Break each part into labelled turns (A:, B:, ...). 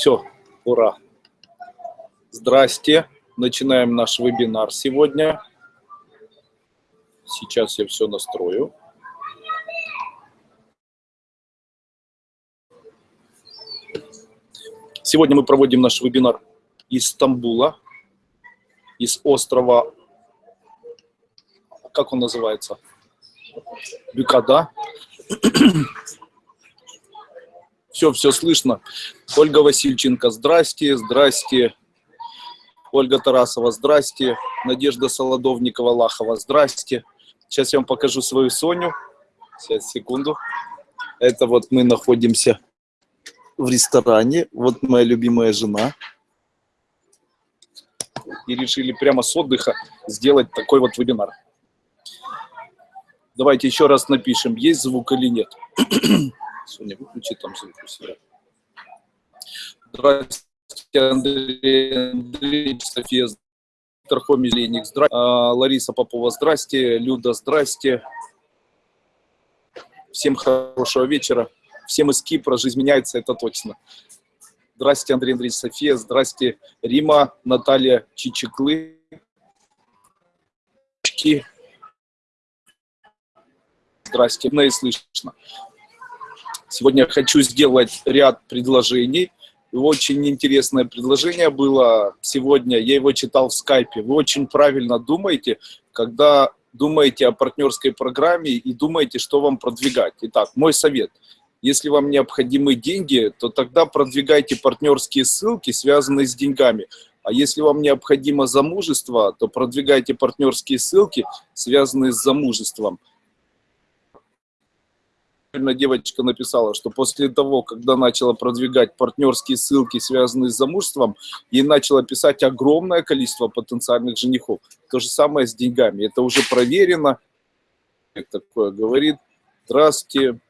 A: Все, ура. Здрасте. Начинаем наш вебинар сегодня. Сейчас я все настрою. Сегодня мы проводим наш вебинар из Стамбула, из острова, как он называется? Бюкада. Все, все слышно. Ольга Васильченко, здрасте, здрасте. Ольга Тарасова, здрасте. Надежда Солодовникова-Лахова, здрасте. Сейчас я вам покажу свою Соню. Сейчас, секунду. Это вот мы находимся в ресторане. Вот моя любимая жена. И решили прямо с отдыха сделать такой вот вебинар. Давайте еще раз напишем, есть звук или нет. Соня, выключи там звук у себя. Здравствуйте, Андрей Андреевич, София, Тархомий Леник, здрасте. А, Лариса Попова, здрасте. Люда, здрасте. Всем хорошего вечера. Всем из Кипра. Жизнь меняется, это точно. Здрасте, Андрей Андреевич, София. Здрасте, Рима, Наталья Чичеклы. Здрасте, мне слышно. Сегодня хочу сделать ряд предложений. Очень интересное предложение было сегодня, я его читал в скайпе. Вы очень правильно думаете, когда думаете о партнерской программе и думаете, что вам продвигать. Итак, мой совет. Если вам необходимы деньги, то тогда продвигайте партнерские ссылки, связанные с деньгами. А если вам необходимо замужество, то продвигайте партнерские ссылки, связанные с замужеством девочка написала, что после того, когда начала продвигать партнерские ссылки, связанные с замужеством, ей начало писать огромное количество потенциальных женихов. То же самое с деньгами. Это уже проверено. Такое говорит. Здравствуйте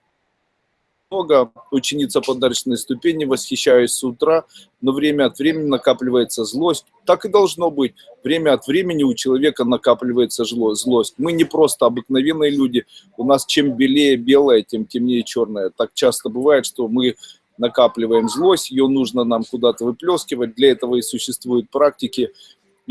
A: много, ученица подарочной ступени, восхищаюсь с утра, но время от времени накапливается злость. Так и должно быть. Время от времени у человека накапливается злость. Мы не просто обыкновенные люди. У нас чем белее белое, тем темнее черное. Так часто бывает, что мы накапливаем злость, ее нужно нам куда-то выплескивать. Для этого и существуют практики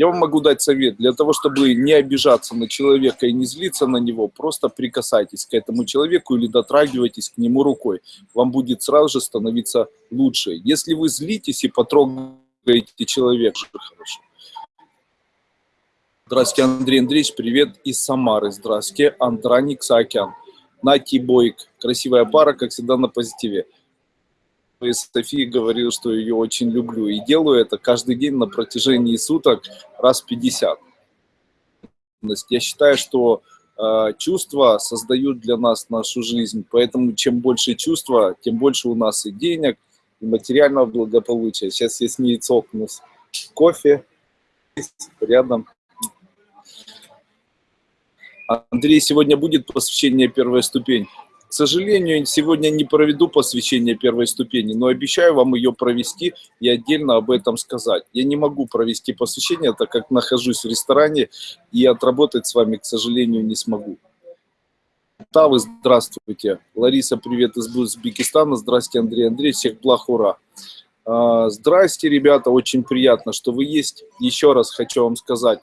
A: я вам могу дать совет. Для того, чтобы не обижаться на человека и не злиться на него, просто прикасайтесь к этому человеку или дотрагивайтесь к нему рукой. Вам будет сразу же становиться лучше. Если вы злитесь и потрогаете человека, хорошо. Здравствуйте, Андрей Андреевич, привет из Самары. Здравствуйте, Андраник Саакян. Нати Бойк. Красивая пара, как всегда, на позитиве. Софии говорил, что ее очень люблю. И делаю это каждый день на протяжении суток раз 50. Я считаю, что э, чувства создают для нас нашу жизнь. Поэтому чем больше чувства, тем больше у нас и денег, и материального благополучия. Сейчас я с ней цокнусь. Кофе рядом. Андрей, сегодня будет посвящение первой ступень. К сожалению, сегодня не проведу посвящение первой ступени, но обещаю вам ее провести и отдельно об этом сказать. Я не могу провести посвящение, так как нахожусь в ресторане, и отработать с вами, к сожалению, не смогу. Тавы, здравствуйте. Лариса, привет из Узбекистана. Здравствуйте, Андрей Андрей. Всех благ, ура. А, здрасте, ребята. Очень приятно, что вы есть. Еще раз хочу вам сказать.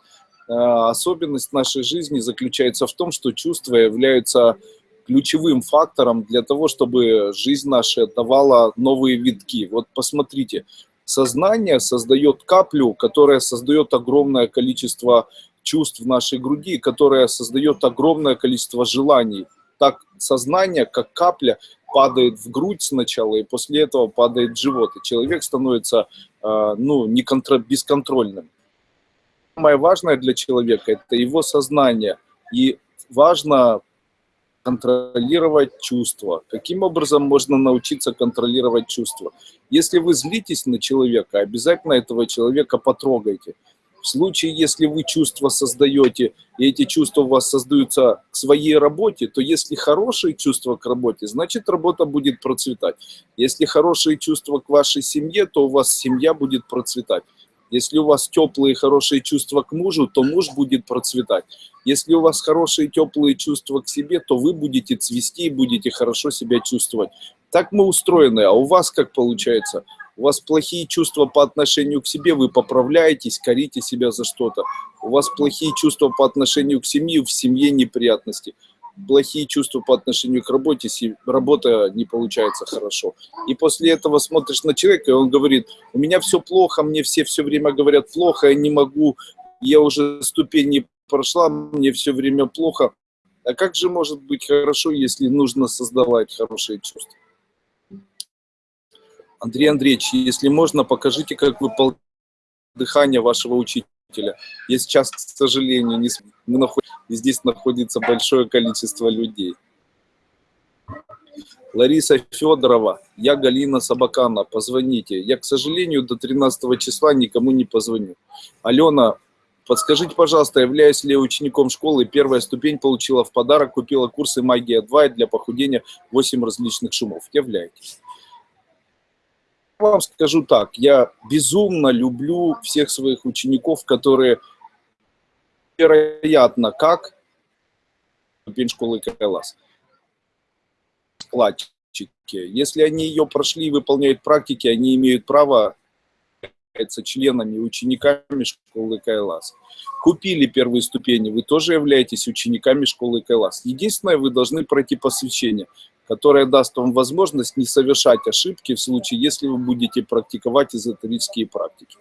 A: А, особенность нашей жизни заключается в том, что чувства являются ключевым фактором для того, чтобы жизнь наша давала новые витки. Вот посмотрите, сознание создает каплю, которая создает огромное количество чувств в нашей груди, которая создает огромное количество желаний. Так сознание, как капля, падает в грудь сначала, и после этого падает в живот, и человек становится э, ну, не контр... бесконтрольным. Самое важное для человека – это его сознание. И важно контролировать чувства. Каким образом можно научиться контролировать чувства? Если вы злитесь на человека, обязательно этого человека потрогайте. В случае, если вы чувства создаете, и эти чувства у вас создаются к своей работе, то если хорошие чувства к работе, значит работа будет процветать. Если хорошие чувства к вашей семье, то у вас семья будет процветать. Если у вас теплые хорошие чувства к мужу, то муж будет процветать. Если у вас хорошие теплые чувства к себе, то вы будете цвести и будете хорошо себя чувствовать. Так мы устроены, а у вас как получается? У вас плохие чувства по отношению к себе, вы поправляетесь, корите себя за что-то. У вас плохие чувства по отношению к семье, в семье неприятности. Плохие чувства по отношению к работе, работа не получается хорошо. И после этого смотришь на человека, и он говорит, у меня все плохо, мне все все время говорят плохо, я не могу, я уже ступени прошла, мне все время плохо. А как же может быть хорошо, если нужно создавать хорошие чувства? Андрей Андреевич, если можно, покажите, как вы дыхание вашего учителя. Я сейчас, к сожалению, не мы здесь находится большое количество людей. Лариса Федорова, я Галина Собакана, позвоните. Я, к сожалению, до 13 числа никому не позвоню. Алена, подскажите, пожалуйста, являюсь ли я учеником школы? Первая ступень получила в подарок, купила курсы «Магия 2» для похудения 8 различных шумов. Являетесь вам скажу так, я безумно люблю всех своих учеников, которые, вероятно, как ступень школы Кайлас. Складчики. Если они ее прошли и выполняют практики, они имеют право являются членами, учениками школы Кайлас. Купили первые ступени, вы тоже являетесь учениками школы Кайлас. Единственное, вы должны пройти посвящение которая даст вам возможность не совершать ошибки в случае, если вы будете практиковать эзотерические практики.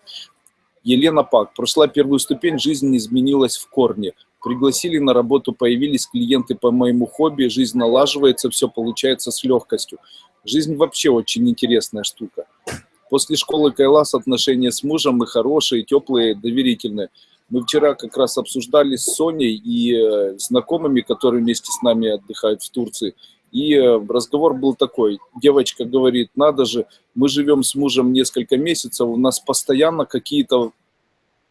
A: Елена Пак. Прошла первую ступень, жизнь изменилась в корне. Пригласили на работу, появились клиенты по моему хобби, жизнь налаживается, все получается с легкостью. Жизнь вообще очень интересная штука. После школы Кайлас отношения с мужем и хорошие, теплые, доверительные. Мы вчера как раз обсуждали с Соней и э, знакомыми, которые вместе с нами отдыхают в Турции – и э, разговор был такой. Девочка говорит, надо же, мы живем с мужем несколько месяцев, у нас постоянно какие-то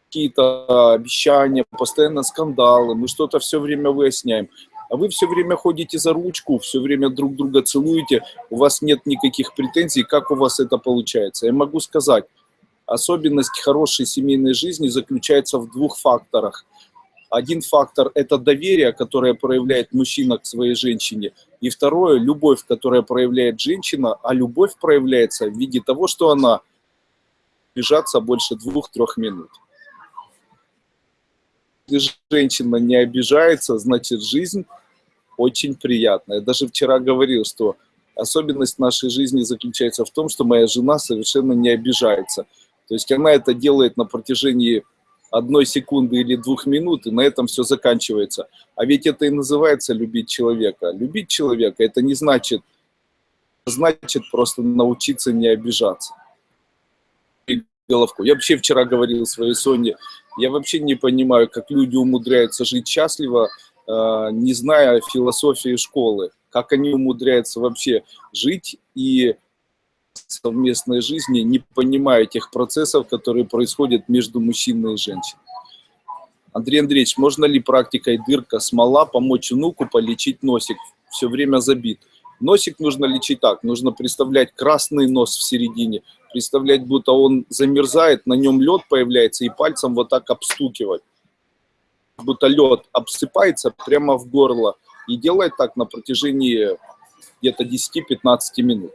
A: какие-то обещания, постоянно скандалы, мы что-то все время выясняем. А вы все время ходите за ручку, все время друг друга целуете, у вас нет никаких претензий, как у вас это получается. Я могу сказать, особенность хорошей семейной жизни заключается в двух факторах – один фактор – это доверие, которое проявляет мужчина к своей женщине. И второе – любовь, которая проявляет женщина, а любовь проявляется в виде того, что она бежаться больше двух-трех минут. Если женщина не обижается, значит жизнь очень приятная. Даже вчера говорил, что особенность нашей жизни заключается в том, что моя жена совершенно не обижается. То есть она это делает на протяжении одной секунды или двух минут, и на этом все заканчивается. А ведь это и называется любить человека. Любить человека – это не значит, значит просто научиться не обижаться. Головку. Я вообще вчера говорил своей Соне, я вообще не понимаю, как люди умудряются жить счастливо, э, не зная философии школы, как они умудряются вообще жить и совместной жизни, не понимая тех процессов, которые происходят между мужчиной и женщиной. Андрей Андреевич, можно ли практикой дырка, смола помочь внуку полечить носик? Все время забит. Носик нужно лечить так, нужно представлять красный нос в середине, представлять, будто он замерзает, на нем лед появляется, и пальцем вот так обстукивать. Будто лед обсыпается прямо в горло. И делать так на протяжении где-то 10-15 минут.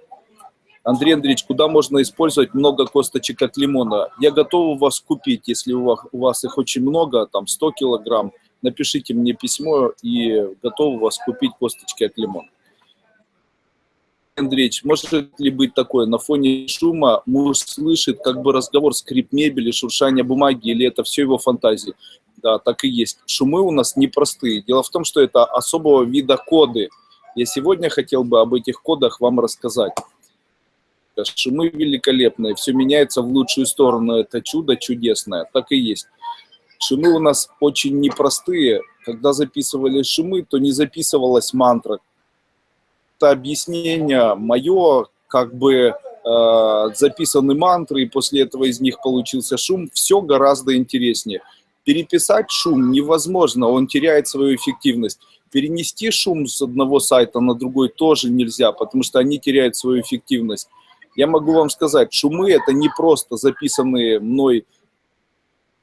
A: Андрей Андреевич, куда можно использовать много косточек от лимона? Я готов вас купить, если у вас, у вас их очень много, там 100 килограмм. Напишите мне письмо и готов вас купить косточки от лимона. Андреевич, может ли быть такое, на фоне шума муж слышит как бы разговор, скрип мебели, шуршание бумаги, или это все его фантазии? Да, так и есть. Шумы у нас непростые. Дело в том, что это особого вида коды. Я сегодня хотел бы об этих кодах вам рассказать. Шумы великолепные, все меняется в лучшую сторону, это чудо чудесное, так и есть. Шумы у нас очень непростые. Когда записывали шумы, то не записывалась мантра. Это объяснение мое, как бы э, записаны мантры, и после этого из них получился шум, все гораздо интереснее. Переписать шум невозможно, он теряет свою эффективность. Перенести шум с одного сайта на другой тоже нельзя, потому что они теряют свою эффективность. Я могу вам сказать, шумы это не просто записанные мной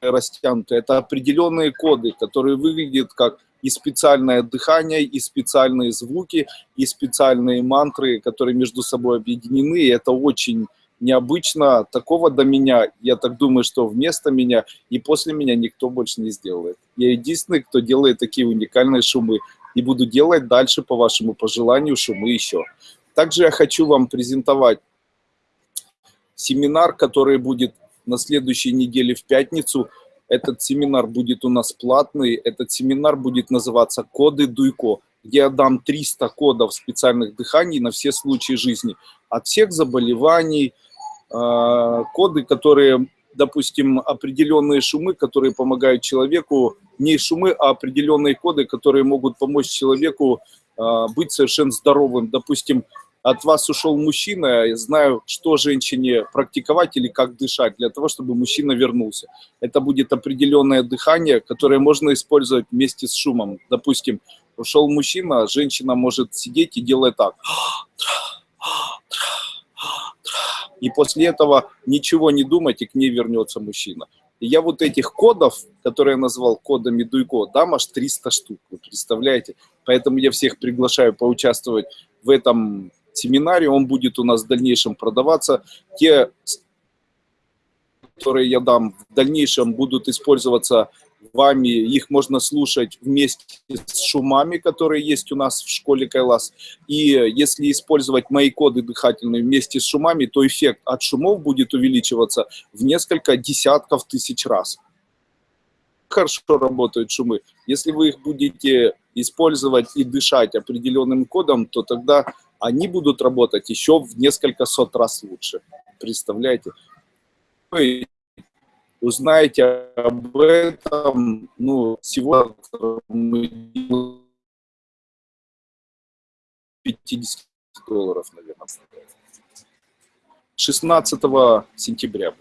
A: растянутые, это определенные коды, которые выглядят как и специальное дыхание, и специальные звуки, и специальные мантры, которые между собой объединены. И это очень необычно. Такого до меня, я так думаю, что вместо меня и после меня никто больше не сделает. Я единственный, кто делает такие уникальные шумы. И буду делать дальше, по вашему пожеланию, шумы еще. Также я хочу вам презентовать семинар, который будет на следующей неделе в пятницу. Этот семинар будет у нас платный. Этот семинар будет называться «Коды Дуйко», где я дам 300 кодов специальных дыханий на все случаи жизни. От всех заболеваний, а, коды, которые, допустим, определенные шумы, которые помогают человеку, не шумы, а определенные коды, которые могут помочь человеку а, быть совершенно здоровым. Допустим, от вас ушел мужчина, я знаю, что женщине практиковать или как дышать, для того, чтобы мужчина вернулся. Это будет определенное дыхание, которое можно использовать вместе с шумом. Допустим, ушел мужчина, женщина может сидеть и делать так. И после этого ничего не думать, и к ней вернется мужчина. И я вот этих кодов, которые я назвал кодами Дуйко, дам аж 300 штук, вы представляете? Поэтому я всех приглашаю поучаствовать в этом семинаре, он будет у нас в дальнейшем продаваться. Те, которые я дам в дальнейшем, будут использоваться вами, их можно слушать вместе с шумами, которые есть у нас в школе Кайлас. И если использовать мои коды дыхательные вместе с шумами, то эффект от шумов будет увеличиваться в несколько десятков тысяч раз. Хорошо работают шумы. Если вы их будете использовать и дышать определенным кодом, то тогда они будут работать еще в несколько сот раз лучше. Представляете? Вы узнаете об этом, ну, сегодня мы 50 долларов, наверное. 16 сентября.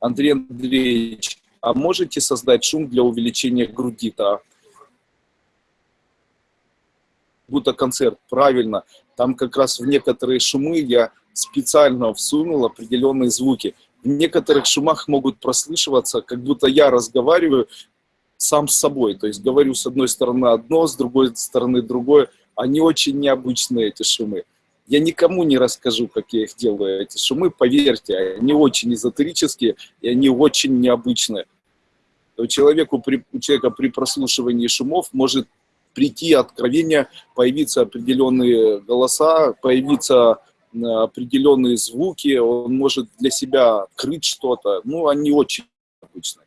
A: Андрей Андреевич, а можете создать шум для увеличения груди-то? Будто концерт, правильно. Там как раз в некоторые шумы я специально всунул определенные звуки. В некоторых шумах могут прослышиваться, как будто я разговариваю сам с собой. То есть говорю с одной стороны одно, с другой стороны другое. Они очень необычные, эти шумы. Я никому не расскажу, как я их делаю, эти шумы, поверьте, они очень эзотерические, и они очень необычные. У, человеку, у человека при прослушивании шумов может прийти откровение, появиться определенные голоса, появиться э, определенные звуки, он может для себя открыть что-то. Ну, они очень обычные.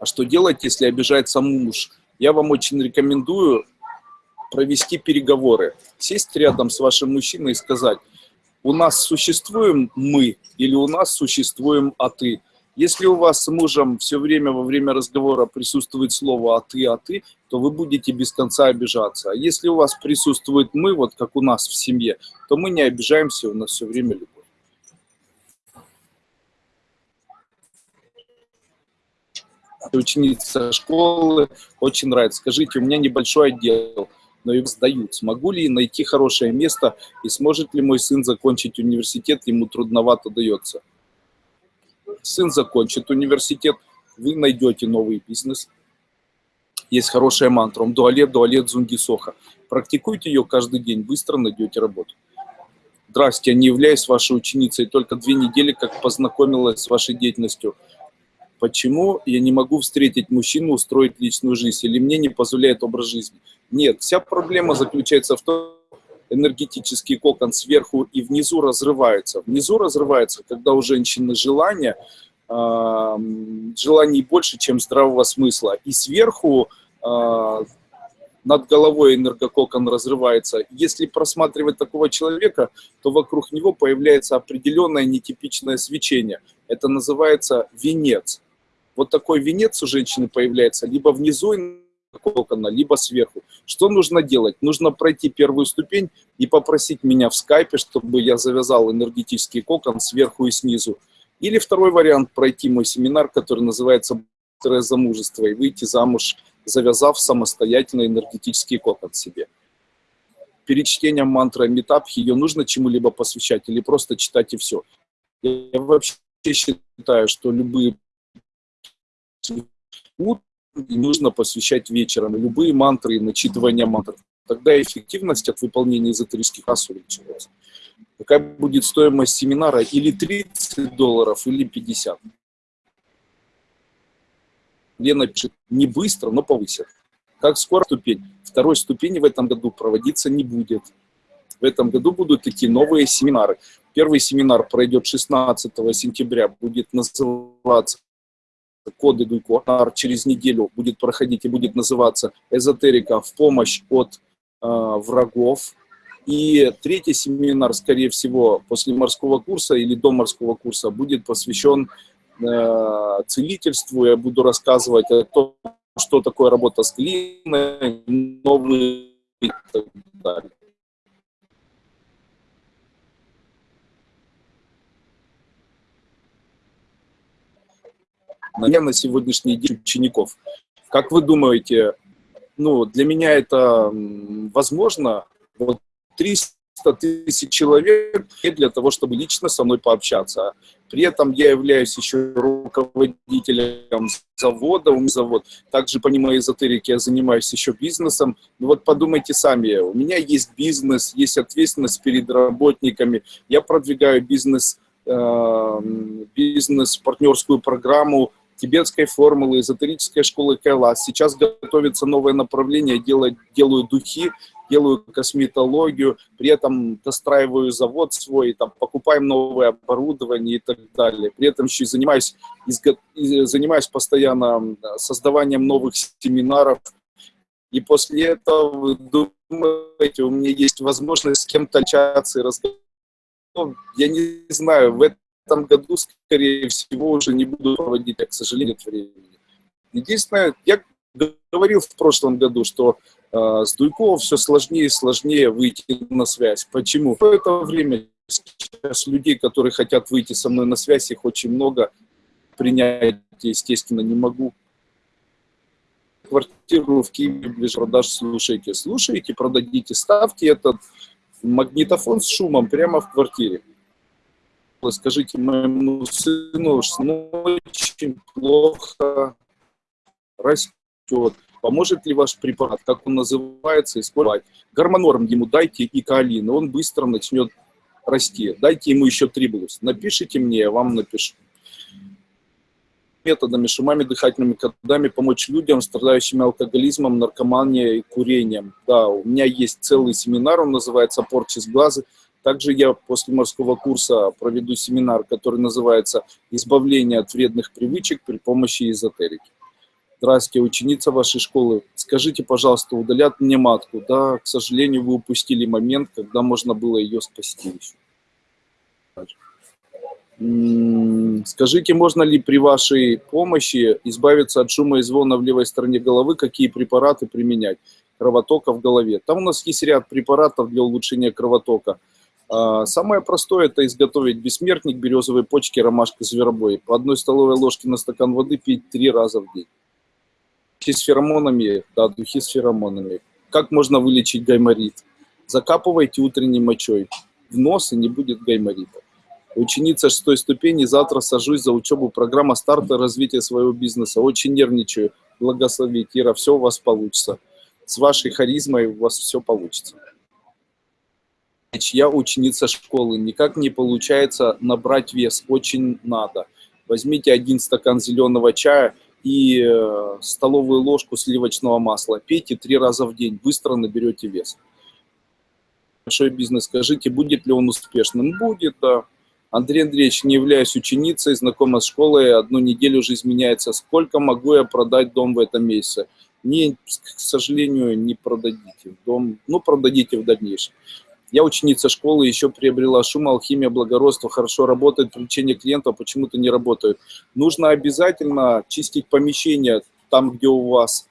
A: А что делать, если обижается муж? Я вам очень рекомендую провести переговоры. Сесть рядом с вашим мужчиной и сказать, у нас существуем мы или у нас существуем а ты. Если у вас с мужем все время во время разговора присутствует слово «а ты», «а ты», то вы будете без конца обижаться. А если у вас присутствует «мы», вот как у нас в семье, то мы не обижаемся, у нас все время любовь. Ученица школы, очень нравится. Скажите, у меня небольшой отдел, но их сдают. Смогу ли найти хорошее место и сможет ли мой сын закончить университет, ему трудновато дается сын закончит университет, вы найдете новый бизнес. Есть хорошая мантра, дуалет, дуалет, зунги, соха. Практикуйте ее каждый день, быстро найдете работу. Здрасте, не являюсь вашей ученицей, только две недели как познакомилась с вашей деятельностью. Почему я не могу встретить мужчину, устроить личную жизнь, или мне не позволяет образ жизни? Нет, вся проблема заключается в том, энергетический кокон сверху и внизу разрывается. Внизу разрывается, когда у женщины желание, э, желаний больше, чем здравого смысла. И сверху э, над головой энергококон разрывается. Если просматривать такого человека, то вокруг него появляется определенное нетипичное свечение. Это называется венец. Вот такой венец у женщины появляется либо внизу кокона, либо сверху. Что нужно делать? Нужно пройти первую ступень и попросить меня в скайпе, чтобы я завязал энергетический кокон сверху и снизу. Или второй вариант, пройти мой семинар, который называется «Быстрое замужество» и выйти замуж, завязав самостоятельно энергетический кокон себе. Перед чтением мантры Метап ее нужно чему-либо посвящать или просто читать и все. Я вообще считаю, что любые нужно посвящать вечером. любые мантры и начитывание мантр. Тогда эффективность от выполнения эзотерических ас увеличивается. какая будет стоимость семинара, или 30 долларов, или 50. Лена пишет, не быстро, но повысят. Как скоро ступень? Второй ступени в этом году проводиться не будет. В этом году будут такие новые семинары. Первый семинар пройдет 16 сентября, будет называться коды Гуйко. Через неделю будет проходить и будет называться «Эзотерика в помощь от э, врагов». И третий семинар, скорее всего, после морского курса или до морского курса будет посвящен э, целительству. Я буду рассказывать о том, что такое работа с глиной, новые и так далее. На сегодняшний день учеников. Как вы думаете, ну, для меня это возможно? Вот 300 тысяч человек для того, чтобы лично со мной пообщаться. При этом я являюсь еще руководителем завода, у меня завод. Также помимо эзотерики я занимаюсь еще бизнесом. Ну вот подумайте сами, у меня есть бизнес, есть ответственность перед работниками. Я продвигаю бизнес, э, бизнес-партнерскую программу тибетской формулы, эзотерической школы Кайлас. Сейчас готовится новое направление, делаю, делаю духи, делаю косметологию, при этом достраиваю завод свой, там, покупаем новое оборудование и так далее. При этом еще и занимаюсь, изго... занимаюсь постоянно создаванием новых семинаров. И после этого, вы думаете, у меня есть возможность с кем-то общаться и разговаривать. Ну, я не знаю, в этом этом году, скорее всего, уже не буду проводить, к сожалению, нет времени. Единственное, я говорил в прошлом году, что э, с Дуйковым все сложнее и сложнее выйти на связь. Почему? В это время сейчас людей, которые хотят выйти со мной на связь, их очень много. Принять, естественно, не могу. Квартиру в Киеве ближе продаж слушайте. Слушайте, продадите, ставьте этот магнитофон с шумом прямо в квартире скажите моему сыну, что очень плохо растет. Поможет ли ваш препарат, как он называется, использовать? Гормонорм ему дайте и каолин, он быстро начнет расти. Дайте ему еще трибулус. Напишите мне, я вам напишу. Методами, шумами, дыхательными кодами помочь людям, страдающим алкоголизмом, наркоманией и курением. Да, у меня есть целый семинар, он называется «Порчи с глаза». Также я после морского курса проведу семинар, который называется «Избавление от вредных привычек при помощи эзотерики». Здравствуйте, ученица вашей школы. Скажите, пожалуйста, удалят мне матку? Да, к сожалению, вы упустили момент, когда можно было ее спасти еще. Скажите, можно ли при вашей помощи избавиться от шума и звона в левой стороне головы, какие препараты применять? Кровотока в голове. Там у нас есть ряд препаратов для улучшения кровотока. А, самое простое – это изготовить бессмертник, березовые почки, ромашка, зверобой. По одной столовой ложке на стакан воды пить три раза в день. Духи с феромонами, да, духи с феромонами. Как можно вылечить гайморит? Закапывайте утренней мочой в нос, и не будет гайморита. Ученица шестой ступени, завтра сажусь за учебу, программа старта развития своего бизнеса. Очень нервничаю. Благослови, Кира, все у вас получится. С вашей харизмой у вас все получится я ученица школы, никак не получается набрать вес, очень надо. Возьмите один стакан зеленого чая и э, столовую ложку сливочного масла. Пейте три раза в день, быстро наберете вес. Большой бизнес, скажите, будет ли он успешным? Будет, да. Андрей Андреевич, не являюсь ученицей, знакома с школой, одну неделю уже изменяется. Сколько могу я продать дом в этом месяце? Не, к сожалению, не продадите дом, ну, продадите в дальнейшем. Я ученица школы, еще приобрела шум, алхимия, благородство, хорошо работает, привлечение клиентов почему-то не работает. Нужно обязательно чистить помещение там, где у вас,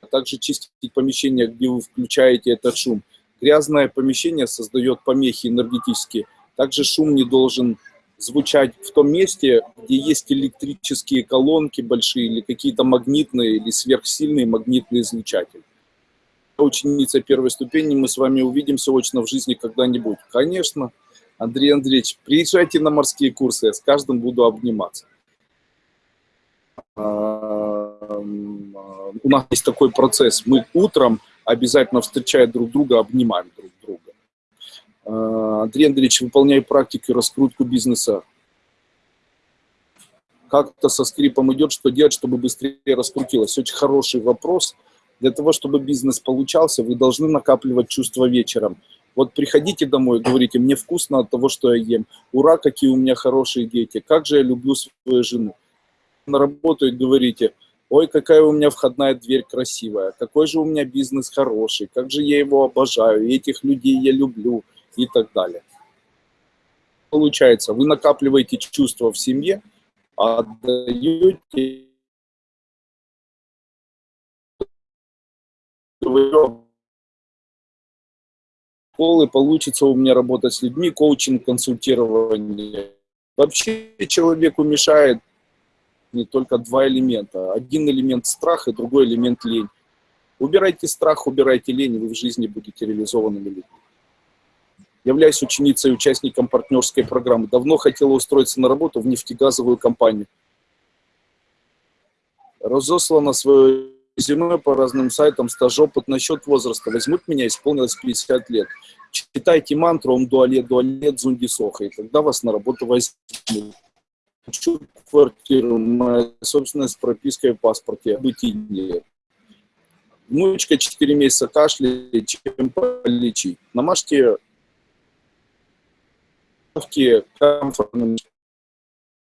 A: а также чистить помещение, где вы включаете этот шум. Грязное помещение создает помехи энергетические. Также шум не должен звучать в том месте, где есть электрические колонки большие или какие-то магнитные или сверхсильные магнитные излучатели ученица первой ступени, мы с вами увидимся очно в жизни когда-нибудь. Конечно, Андрей Андреевич, приезжайте на морские курсы, я с каждым буду обниматься. У нас есть такой процесс. Мы утром обязательно встречая друг друга, обнимаем друг друга. А, Андрей Андреевич, выполняю практику раскрутку бизнеса. Как-то со скрипом идет, что делать, чтобы быстрее раскрутилось? Очень хороший вопрос. Для того, чтобы бизнес получался, вы должны накапливать чувства вечером. Вот приходите домой, говорите, мне вкусно от того, что я ем. Ура, какие у меня хорошие дети. Как же я люблю свою жену. На работу и говорите, ой, какая у меня входная дверь красивая, какой же у меня бизнес хороший, как же я его обожаю, этих людей я люблю и так далее. Получается, вы накапливаете чувства в семье, отдаете школы, получится у меня работать с людьми, коучинг, консультирование. Вообще человеку мешает не только два элемента. Один элемент страх и другой элемент лень. Убирайте страх, убирайте лень, и вы в жизни будете реализованными людьми. Являюсь ученицей и участником партнерской программы. Давно хотела устроиться на работу в нефтегазовую компанию. Разослана свое резюме по разным сайтам, стаж, опыт насчет возраста. Возьмут меня, исполнилось 50 лет. Читайте мантру «Ом дуалет, дуалет, зунди соха», и тогда вас на работу возьмут. Хочу квартиру, моя собственность с пропиской в паспорте, нет. Внучка 4 месяца кашляет, чем полечить. Намажьте комфортным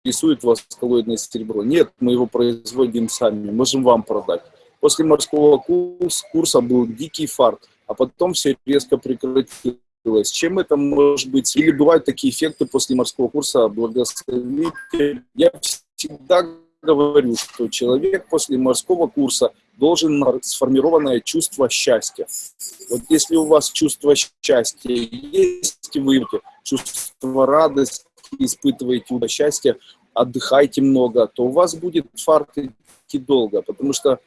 A: рисует вас коллоидное серебро. Нет, мы его производим сами, можем вам продать. После морского курса был дикий фарт, а потом все резко прекратилось. Чем это может быть? Или бывают такие эффекты после морского курса благословите? Я всегда говорю, что человек после морского курса должен сформированное чувство счастья. Вот если у вас чувство счастья есть, вы чувство радости, испытываете счастье, отдыхайте много, то у вас будет фарт идти долго, потому что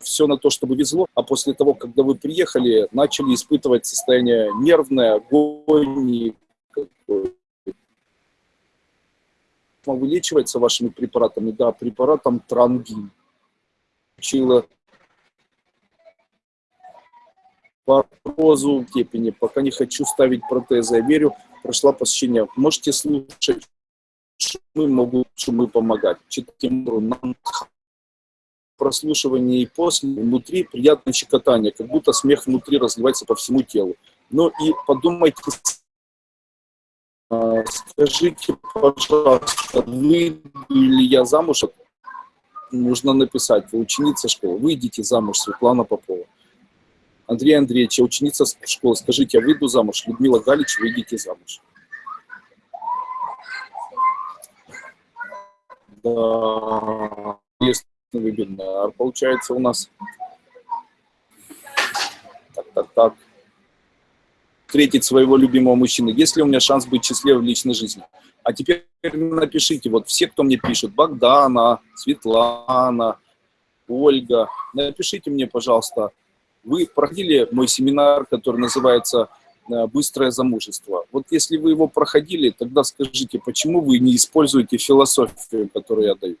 A: все на то, чтобы везло, а после того, когда вы приехали, начали испытывать состояние нервное, агонии. Вылечивается вашими препаратами? Да, препаратом трангин. Учила по розу степени, пока не хочу ставить протезы, я верю, прошла посещение. Можете слушать шумы, могут шумы помогать. Читайте нам прослушивании и после, внутри приятное щекотание, как будто смех внутри разливается по всему телу. Ну и подумайте, а, скажите, пожалуйста, выйду ли я замуж? Нужно написать, вы ученица школы, выйдите замуж, Светлана Попова. Андрей Андреевич, я ученица школы, скажите, я выйду замуж? Людмила Галич, выйдите замуж. Да, есть вебинар получается у нас. Так, так, так. Встретить своего любимого мужчину. Есть ли у меня шанс быть счастливым в личной жизни? А теперь напишите, вот все, кто мне пишет, Богдана, Светлана, Ольга, напишите мне, пожалуйста, вы проходили мой семинар, который называется э, «Быстрое замужество». Вот если вы его проходили, тогда скажите, почему вы не используете философию, которую я даю?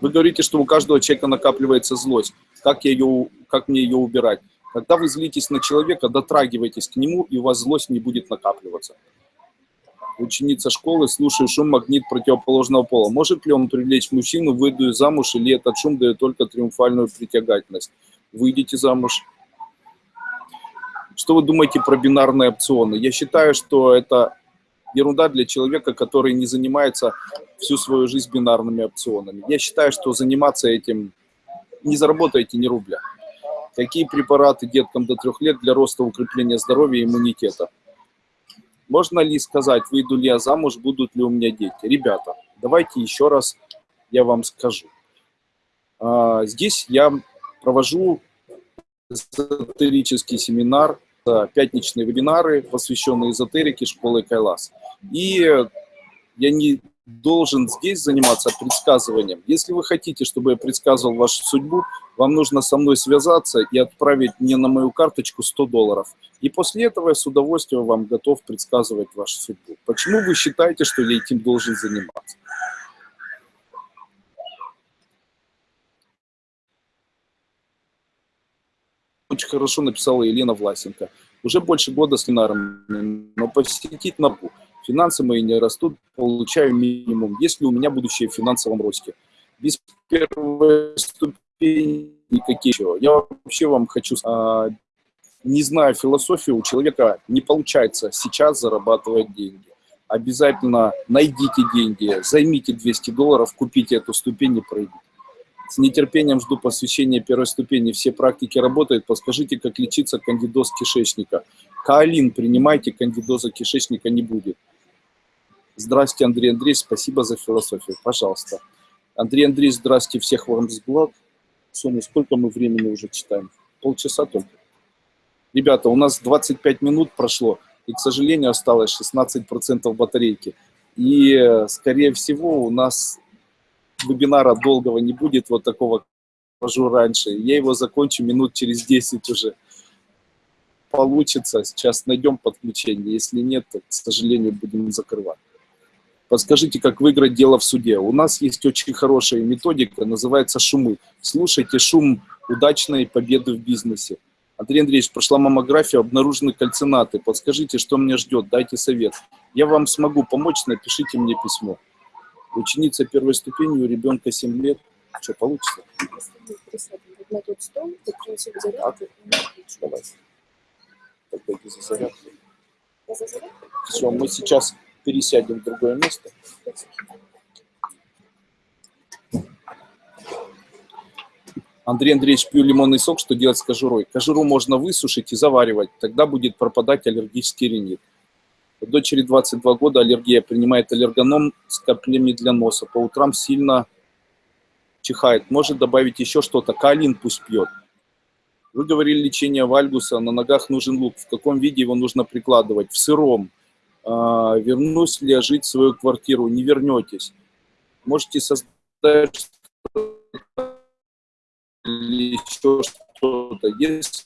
A: Вы говорите, что у каждого человека накапливается злость. Как, я ее, как мне ее убирать? Когда вы злитесь на человека, дотрагивайтесь к нему, и у вас злость не будет накапливаться. Ученица школы, слушаю шум магнит противоположного пола. Может ли он привлечь мужчину, выйду замуж, или этот шум дает только триумфальную притягательность? Выйдите замуж. Что вы думаете про бинарные опционы? Я считаю, что это ерунда для человека, который не занимается всю свою жизнь бинарными опционами. Я считаю, что заниматься этим не заработаете ни рубля. Какие препараты деткам до трех лет для роста укрепления здоровья и иммунитета? Можно ли сказать, выйду ли я замуж, будут ли у меня дети? Ребята, давайте еще раз я вам скажу. А, здесь я провожу эзотерический семинар пятничные вебинары, посвященные эзотерике школы Кайлас. И я не должен здесь заниматься предсказыванием. Если вы хотите, чтобы я предсказывал вашу судьбу, вам нужно со мной связаться и отправить мне на мою карточку 100 долларов. И после этого я с удовольствием вам готов предсказывать вашу судьбу. Почему вы считаете, что я этим должен заниматься? Очень хорошо написала Елена Власенко. Уже больше года с Ленаром, но посетить НАПУ. Финансы мои не растут, получаю минимум. Есть ли у меня будущее в финансовом росте? Без первой ступени никакие. Я вообще вам хочу... А, не знаю философию, у человека не получается сейчас зарабатывать деньги. Обязательно найдите деньги, займите 200 долларов, купите эту ступень и пройдите. С нетерпением жду посвящения первой ступени. Все практики работают. Подскажите, как лечиться кандидоз кишечника. Каолин принимайте, кандидоза кишечника не будет. Здравствуйте, Андрей Андреевич, спасибо за философию. Пожалуйста. Андрей Андреевич, здравствуйте, всех вам взгляд. Соня, сколько мы времени уже читаем? Полчаса только. Ребята, у нас 25 минут прошло, и, к сожалению, осталось 16% батарейки. И, скорее всего, у нас вебинара долгого не будет, вот такого хожу раньше. Я его закончу минут через 10 уже. Получится, сейчас найдем подключение. Если нет, то, к сожалению, будем закрывать. Подскажите, как выиграть дело в суде. У нас есть очень хорошая методика, называется шумы. Слушайте шум удачной победы в бизнесе. Андрей Андреевич, прошла маммография, обнаружены кальцинаты. Подскажите, что меня ждет, дайте совет. Я вам смогу помочь, напишите мне письмо. Ученица первой ступени, у ребенка 7 лет. Что, получится?
B: на тот стол, ты
A: Давай. Тогда иди за зарядку. Все, мы сейчас пересядем в другое место. Андрей Андреевич, пью лимонный сок, что делать с кожурой? Кожуру можно высушить и заваривать, тогда будет пропадать аллергический ринит. Дочери 22 года, аллергия, принимает аллергоном с каплями для носа. По утрам сильно чихает. Может добавить еще что-то. Калин пусть пьет. Вы говорили лечение вальгуса, на ногах нужен лук. В каком виде его нужно прикладывать? В сыром. А, вернусь ли я жить в свою квартиру? Не вернетесь. Можете создать еще что-то. Если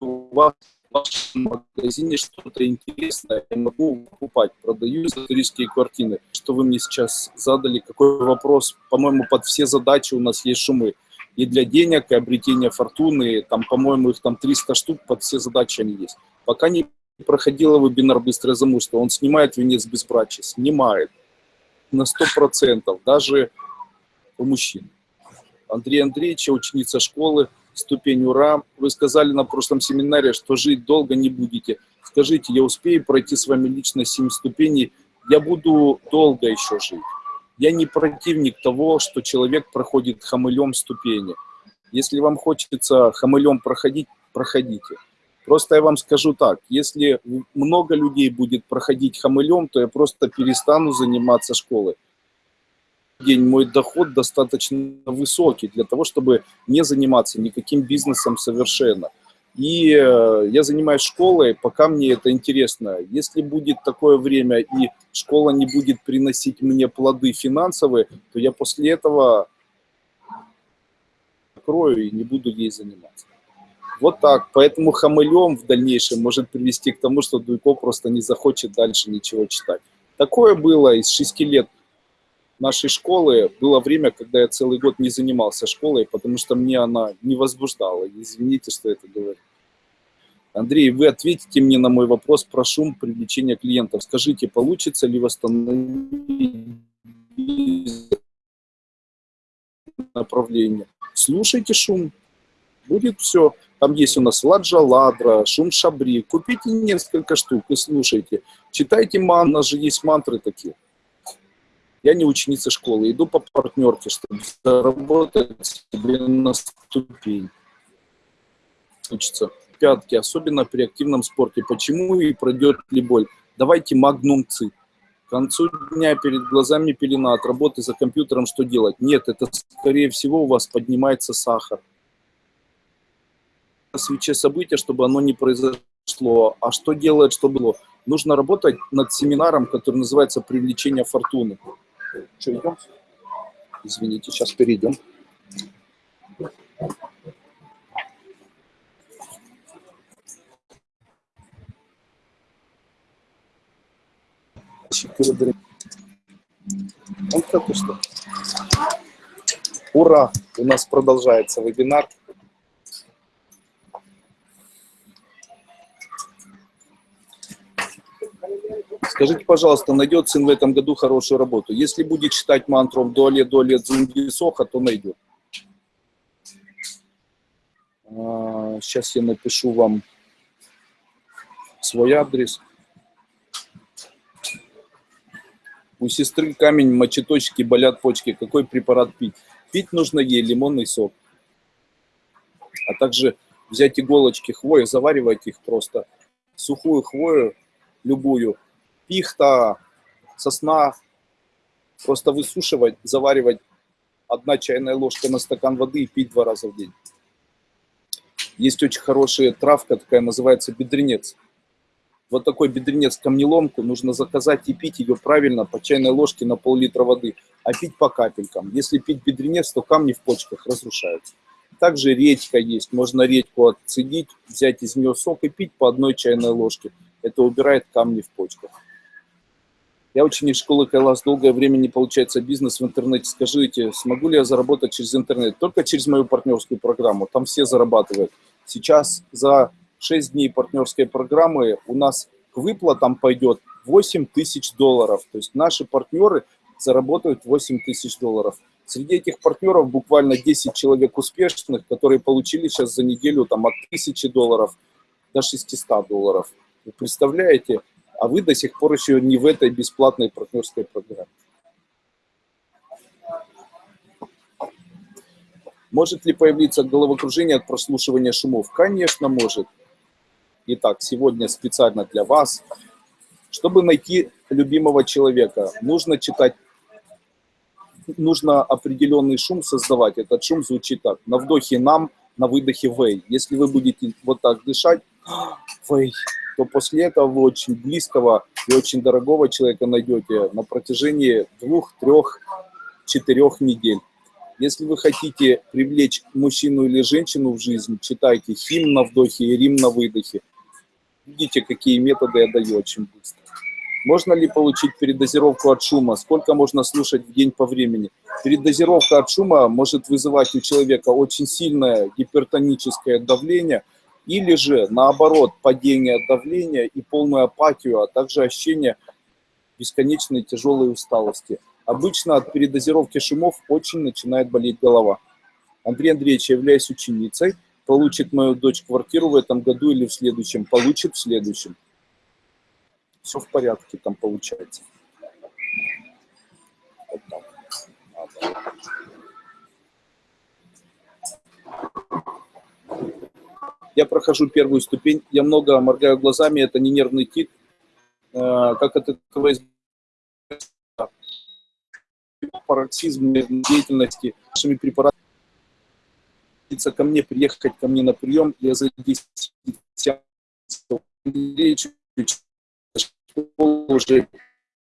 A: у вас вашем магазине что-то интересное, я могу покупать. Продаю эзотерические квартиры. Что вы мне сейчас задали, какой вопрос? По-моему, под все задачи у нас есть шумы. И для денег, и обретения фортуны, там, по-моему, их там 300 штук, под все задачи они есть. Пока не проходила вебинар «Быстрое замужество», он снимает венец безбрачия, снимает на 100%, даже у мужчин. Андрей Андреевич, ученица школы, ступень ура. Вы сказали на прошлом семинаре, что жить долго не будете. Скажите, я успею пройти с вами лично 7 ступеней? Я буду долго еще жить. Я не противник того, что человек проходит хамылем ступени. Если вам хочется хамылем проходить, проходите. Просто я вам скажу так, если много людей будет проходить хамылем, то я просто перестану заниматься школой. День мой доход достаточно высокий для того, чтобы не заниматься никаким бизнесом совершенно. И э, я занимаюсь школой, пока мне это интересно. Если будет такое время и школа не будет приносить мне плоды финансовые, то я после этого закрою и не буду ей заниматься. Вот так. Поэтому хамылем в дальнейшем может привести к тому, что Дуйко просто не захочет дальше ничего читать. Такое было из шести лет нашей школы. Было время, когда я целый год не занимался школой, потому что мне она не возбуждала. Извините, что это говорю. Андрей, вы ответите мне на мой вопрос про шум привлечения клиентов. Скажите, получится ли восстановить направление? Слушайте шум, будет все. Там есть у нас ладжа ладра, шум шабри. Купите несколько штук и слушайте. Читайте ман, у нас же есть мантры такие. Я не ученица школы, иду по партнерке, чтобы заработать себе на ступень. Учиться пятки, особенно при активном спорте. Почему и пройдет ли боль? Давайте магнум ци. К концу дня перед глазами пелена от работы за компьютером что делать? Нет, это скорее всего у вас поднимается сахар свече события, чтобы оно не произошло. А что делает, что было? Нужно работать над семинаром, который называется «Привлечение фортуны». Что, идем? Извините, сейчас перейдем. Вот как и что. Ура! У нас продолжается вебинар. Скажите, пожалуйста, найдет сын в этом году хорошую работу? Если будет читать мантру «Дуале, дуале, дзунги, соха», то найдет. Сейчас я напишу вам свой адрес. У сестры камень, мочеточки, болят почки. Какой препарат пить? Пить нужно ей лимонный сок. А также взять иголочки хвои, заваривать их просто. Сухую хвою, любую. Пихта, сосна. Просто высушивать, заваривать одна чайная ложка на стакан воды и пить два раза в день. Есть очень хорошая травка, такая называется бедренец. Вот такой бедренец камнеломку нужно заказать и пить ее правильно по чайной ложке на пол-литра воды, а пить по капелькам. Если пить бедренец, то камни в почках разрушаются. Также редька есть, можно редьку отцедить, взять из нее сок и пить по одной чайной ложке. Это убирает камни в почках. Я ученик школы Кайлас, долгое время не получается бизнес в интернете. Скажите, смогу ли я заработать через интернет? Только через мою партнерскую программу, там все зарабатывают. Сейчас за 6 дней партнерской программы у нас к выплатам пойдет 8 тысяч долларов. То есть наши партнеры заработают 8 тысяч долларов. Среди этих партнеров буквально 10 человек успешных, которые получили сейчас за неделю там, от 1000 долларов до 600 долларов. Вы представляете? А вы до сих пор еще не в этой бесплатной партнерской программе. Может ли появиться головокружение от прослушивания шумов? Конечно, может. Итак, сегодня специально для вас. Чтобы найти любимого человека, нужно читать, нужно определенный шум создавать. Этот шум звучит так. На вдохе нам, на выдохе вей. Если вы будете вот так дышать, вей, то после этого вы очень близкого и очень дорогого человека найдете на протяжении двух, трех, четырех недель. Если вы хотите привлечь мужчину или женщину в жизнь, читайте хим на вдохе и рим на выдохе. Видите, какие методы я даю очень быстро. Можно ли получить передозировку от шума? Сколько можно слушать в день по времени? Передозировка от шума может вызывать у человека очень сильное гипертоническое давление – или же, наоборот, падение давления и полную апатию, а также ощущение бесконечной тяжелой усталости. Обычно от передозировки шумов очень начинает болеть голова. Андрей Андреевич, я являюсь ученицей, получит мою дочь квартиру в этом году или в следующем, получит в следующем. Все в порядке там получается. Вот так. Я прохожу первую ступень, я много моргаю глазами, это не нервный тик. Э, как от этого пароксизм деятельности нашими препаратами ко мне, приехать ко мне на прием, я за 10 уже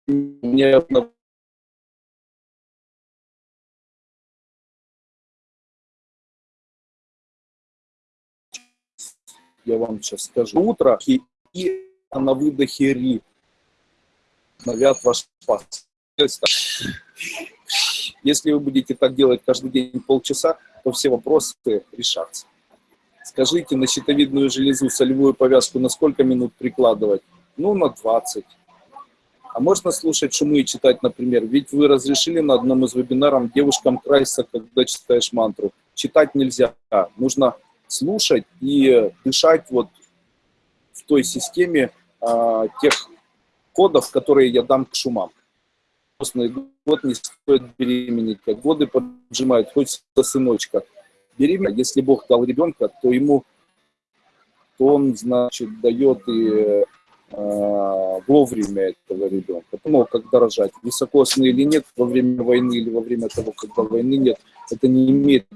A: не я вам сейчас скажу. Утро и, и на выдохе ри. Навят ваш пас. Если вы будете так делать каждый день полчаса, то все вопросы решатся. Скажите, на щитовидную железу солевую повязку на сколько минут прикладывать? Ну, на 20. А можно слушать шумы и читать, например? Ведь вы разрешили на одном из вебинаров девушкам крайса, когда читаешь мантру. Читать нельзя. Нужно слушать и дышать вот в той системе а, тех кодов, которые я дам к шумам. Год не стоит беременеть, как годы поджимают, со сыночка. Беременна, если Бог дал ребенка, то ему, то он, значит, дает и э, вовремя этого ребенка. Ну, когда рожать, высокосный или нет, во время войны или во время того, когда войны нет, это не имеет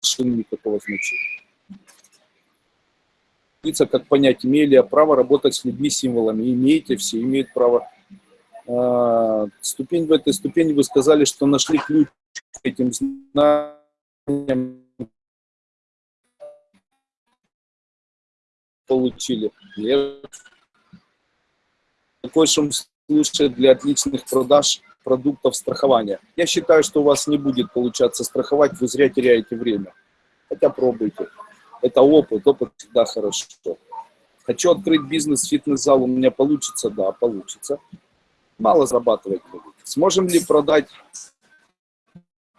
A: совершенно никакого значения как понять, имели право работать с людьми символами. Имеете, все имеют право. А, ступень в этой ступени вы сказали, что нашли ключ к этим знаниям. Получили. Такой шум слушает для отличных продаж продуктов страхования. Я считаю, что у вас не будет получаться страховать, вы зря теряете время. Хотя пробуйте. Это опыт, опыт всегда хорошо. Хочу открыть бизнес, фитнес-зал, у меня получится? Да, получится. Мало зарабатывать будет. Сможем ли продать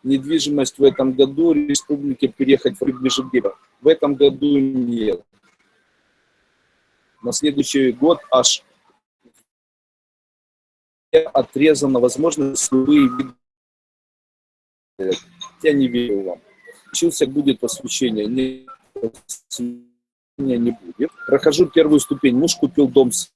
A: недвижимость в этом году, республике переехать в Межигева? В этом году нет. На следующий год аж отрезана возможность любые виды. Я не верю вам. Учился будет посвящение. Не, не будет. Прохожу первую ступень. Муж купил дом с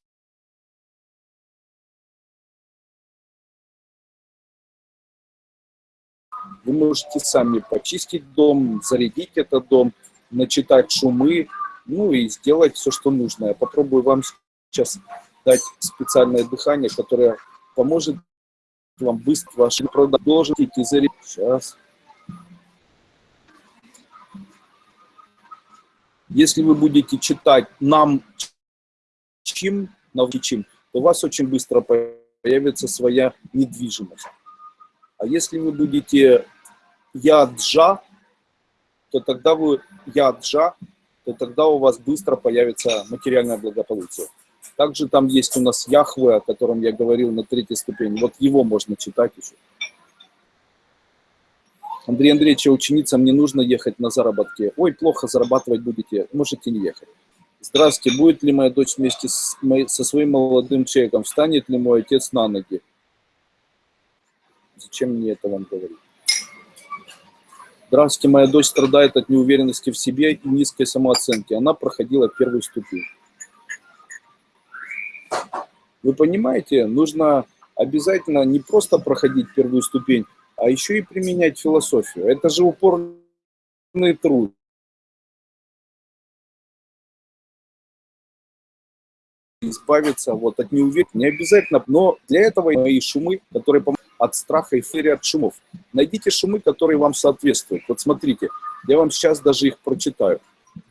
A: Вы можете сами почистить дом, зарядить этот дом, начитать шумы, ну и сделать все, что нужно. Я попробую вам сейчас дать специальное дыхание, которое поможет вам быстро ваши продолжить и зарядить. Сейчас. Если вы будете читать «нам чем», «навчим», то у вас очень быстро появится своя недвижимость. А если вы будете яджа, то тогда вы яджа, то тогда у вас быстро появится материальное благополучие. Также там есть у нас Яхве, о котором я говорил на третьей ступени. Вот его можно читать еще. Андрей Андреевич, ученицам не нужно ехать на заработки. Ой, плохо зарабатывать будете, можете не ехать. Здравствуйте, будет ли моя дочь вместе с, со своим молодым человеком? Встанет ли мой отец на ноги? Зачем мне это вам говорить? Здравствуйте, моя дочь страдает от неуверенности в себе и низкой самооценки. Она проходила первую ступень. Вы понимаете, нужно обязательно не просто проходить первую ступень, а еще и применять философию. Это же упорный труд. избавиться вот от неуверенности. Не обязательно, но для этого и шумы, которые от страха, эйфории, от шумов. Найдите шумы, которые вам соответствуют. Вот смотрите, я вам сейчас даже их прочитаю.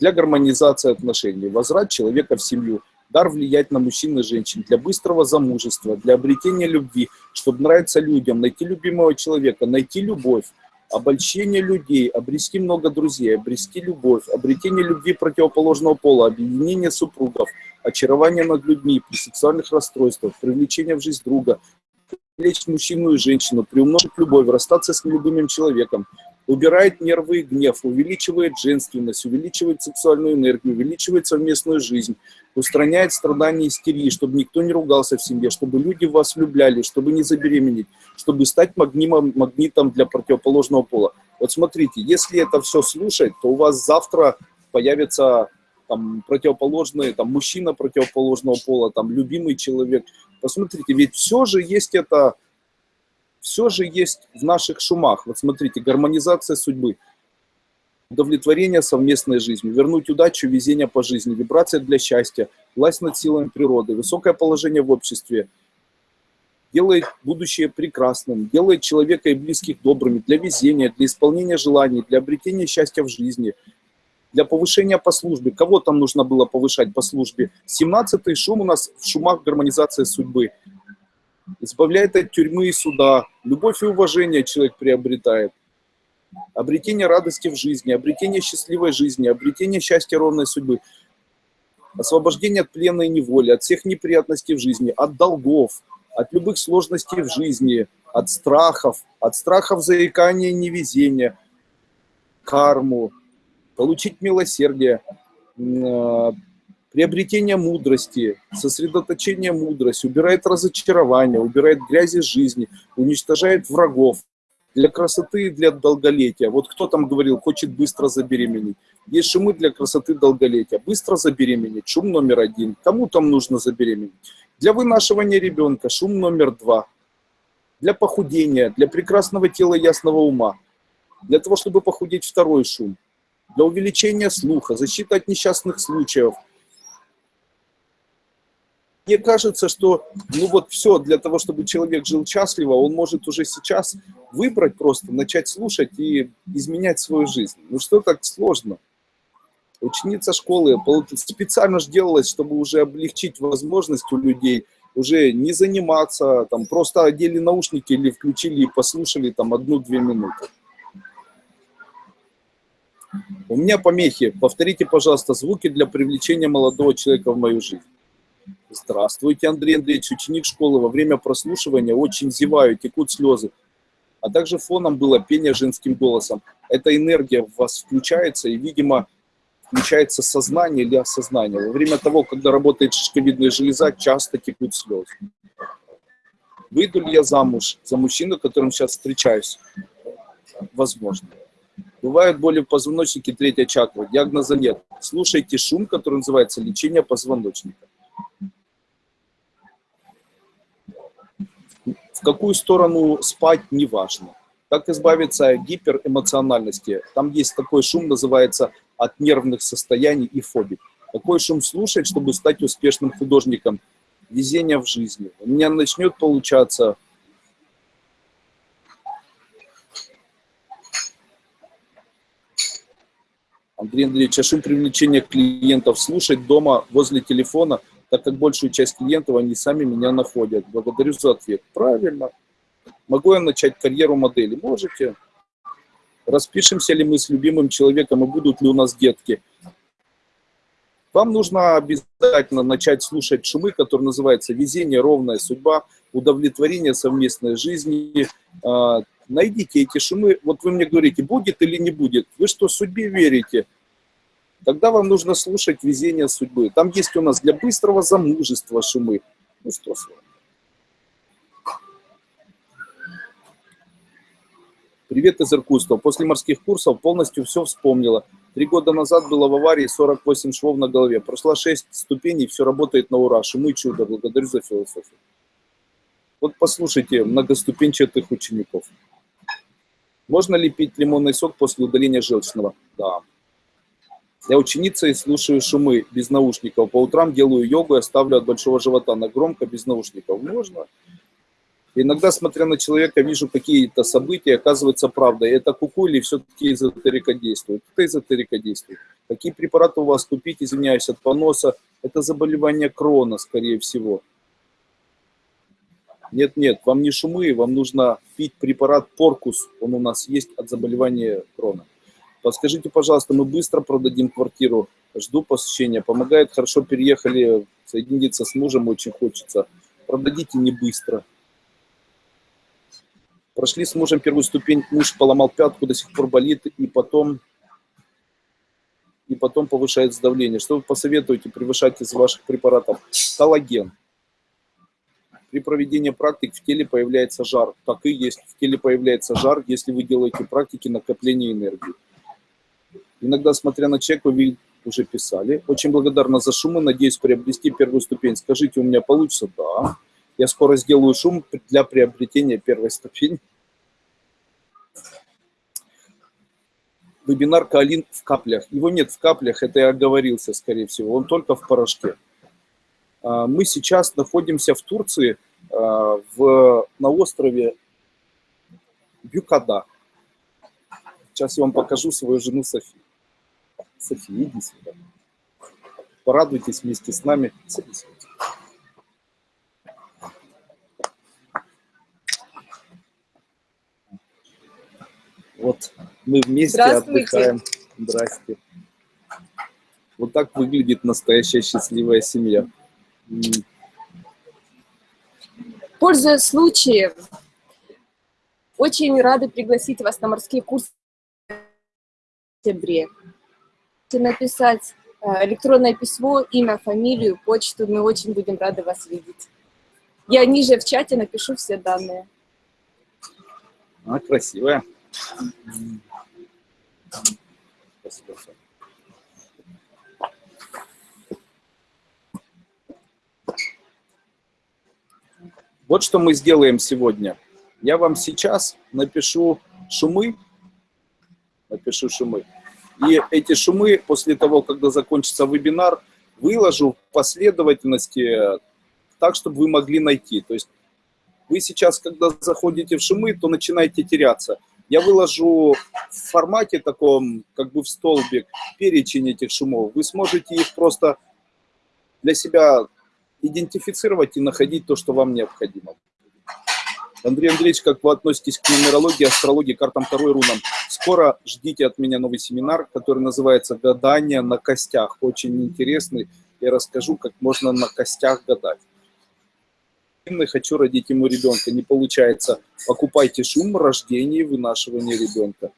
A: Для гармонизации отношений, возврат человека в семью, дар влиять на мужчин и женщин, для быстрого замужества, для обретения любви, чтобы нравиться людям, найти любимого человека, найти любовь, обольщение людей, обрести много друзей, обрести любовь, обретение любви противоположного пола, объединение супругов, очарование над людьми при сексуальных расстройствах, привлечение в жизнь друга, привлечь мужчину и женщину, приумножить любовь, расстаться с нелюбимым человеком, убирает нервы и гнев, увеличивает женственность, увеличивает сексуальную энергию, увеличивает совместную жизнь, устраняет страдания и истерии, чтобы никто не ругался в семье, чтобы люди вас влюбляли, чтобы не забеременеть, чтобы стать магнитом, магнитом для противоположного пола. Вот смотрите, если это все слушать, то у вас завтра появится там противоположный, там мужчина противоположного пола, там любимый человек, Посмотрите, ведь все же есть это, все же есть в наших шумах. Вот смотрите, гармонизация судьбы, удовлетворение совместной жизнью, вернуть удачу, везение по жизни, вибрация для счастья, власть над силами природы, высокое положение в обществе, делает будущее прекрасным, делает человека и близких добрыми для везения, для исполнения желаний, для обретения счастья в жизни, для повышения по службе. Кого там нужно было повышать по службе? 17-й шум у нас в шумах гармонизации судьбы. Избавляет от тюрьмы и суда. Любовь и уважение человек приобретает. Обретение радости в жизни, обретение счастливой жизни, обретение счастья ровной судьбы. Освобождение от плена и неволи, от всех неприятностей в жизни, от долгов, от любых сложностей в жизни, от страхов, от страхов заикания и невезения, карму, получить милосердие, а, приобретение мудрости, сосредоточение мудрости, убирает разочарование, убирает грязи жизни, уничтожает врагов для красоты и для долголетия. Вот кто там говорил, хочет быстро забеременеть. Есть шумы для красоты долголетия. Быстро забеременеть, шум номер один. Кому там нужно забеременеть? Для вынашивания ребенка, шум номер два. Для похудения, для прекрасного тела ясного ума. Для того, чтобы похудеть, второй шум для увеличения слуха, защита от несчастных случаев. Мне кажется, что ну вот все для того, чтобы человек жил счастливо, он может уже сейчас выбрать просто, начать слушать и изменять свою жизнь. Ну что так сложно? Ученица школы специально же делалась, чтобы уже облегчить возможность у людей уже не заниматься, там просто одели наушники или включили и послушали там одну-две минуты. У меня помехи. Повторите, пожалуйста, звуки для привлечения молодого человека в мою жизнь. Здравствуйте, Андрей Андреевич, ученик школы. Во время прослушивания очень зеваю, текут слезы. А также фоном было пение женским голосом. Эта энергия в вас включается, и, видимо, включается сознание или осознание. Во время того, когда работает шишковидная железа, часто текут слезы. Выйду ли я замуж за мужчину, которым сейчас встречаюсь? Возможно. Бывают боли в позвоночнике, третья чакра. Диагноза нет. Слушайте шум, который называется лечение позвоночника. Какую сторону спать, неважно. Как избавиться от гиперэмоциональности? Там есть такой шум, называется от нервных состояний и фобий. Какой шум слушать, чтобы стать успешным художником? Везение в жизни. У меня начнет получаться Андрей Андреевич, а шум привлечения клиентов слушать дома возле телефона, так как большую часть клиентов они сами меня находят. Благодарю за ответ. Правильно. Могу я начать карьеру модели? Можете. Распишемся ли мы с любимым человеком и будут ли у нас детки? Вам нужно обязательно начать слушать шумы, которые называются «Везение, ровная судьба», «Удовлетворение совместной жизни». А, найдите эти шумы. Вот вы мне говорите, будет или не будет. Вы что, судьбе верите? Тогда вам нужно слушать «Везение судьбы». Там есть у нас для быстрого замужества шумы. Ну что с вами? Привет из Иркутска. После морских курсов полностью все вспомнила. Три года назад было в аварии 48 швов на голове. Прошла 6 ступеней, все работает на ура. Шумы чудо. Благодарю за философию. Вот послушайте многоступенчатых учеников. Можно ли пить лимонный сок после удаления желчного? Да. Я ученица и слушаю шумы без наушников. По утрам делаю йогу и оставлю от большого живота на громко без наушников. Можно? Иногда, смотря на человека, вижу какие-то события, оказывается правда. Это куку или все-таки эзотерика действует? Это эзотерика действует. Какие препараты у вас купить, извиняюсь, от поноса? Это заболевание крона, скорее всего. Нет-нет, вам не шумы, вам нужно пить препарат Поркус. Он у нас есть от заболевания крона. Подскажите, пожалуйста, мы быстро продадим квартиру. Жду посещения. Помогает, хорошо переехали, соединиться с мужем очень хочется. Продадите не быстро. Прошли с мужем первую ступень, муж поломал пятку, до сих пор болит, и потом, и потом повышает давление. Что вы посоветуете превышать из ваших препаратов? Коллаген. При проведении практик в теле появляется жар. Так и есть. В теле появляется жар, если вы делаете практики накопления энергии. Иногда, смотря на чек, вы уже писали. Очень благодарна за шумы, надеюсь приобрести первую ступень. Скажите, у меня получится? Да. Я скоро сделаю шум для приобретения первой ступени. Вебинар Калин в каплях. Его нет в каплях, это я оговорился, скорее всего. Он только в порошке. А, мы сейчас находимся в Турции, а, в, на острове Бюкада. Сейчас я вам покажу свою жену Софи. Софи, иди сюда. Порадуйтесь вместе с нами. Садись. Вот мы вместе отдыхаем. Здрасте. Вот так выглядит настоящая счастливая семья.
B: Пользуясь случаем, очень рады пригласить вас на морские курсы в сентябре. Написать э, электронное письмо, имя, фамилию, почту. Мы очень будем рады вас видеть. Я ниже в чате напишу все данные.
A: А, красивая. Вот что мы сделаем сегодня. Я вам сейчас напишу шумы, напишу шумы. И эти шумы, после того, когда закончится вебинар, выложу в последовательности так, чтобы вы могли найти. То есть вы сейчас, когда заходите в шумы, то начинаете теряться я выложу в формате таком, как бы в столбик, перечень этих шумов. Вы сможете их просто для себя идентифицировать и находить то, что вам необходимо. Андрей Андреевич, как вы относитесь к нумерологии, астрологии, картам второй рунам? Скоро ждите от меня новый семинар, который называется «Гадание на костях». Очень интересный. Я расскажу, как можно на костях гадать. Хочу родить ему ребенка. Не получается. Покупайте шум рождения и вынашивания ребенка.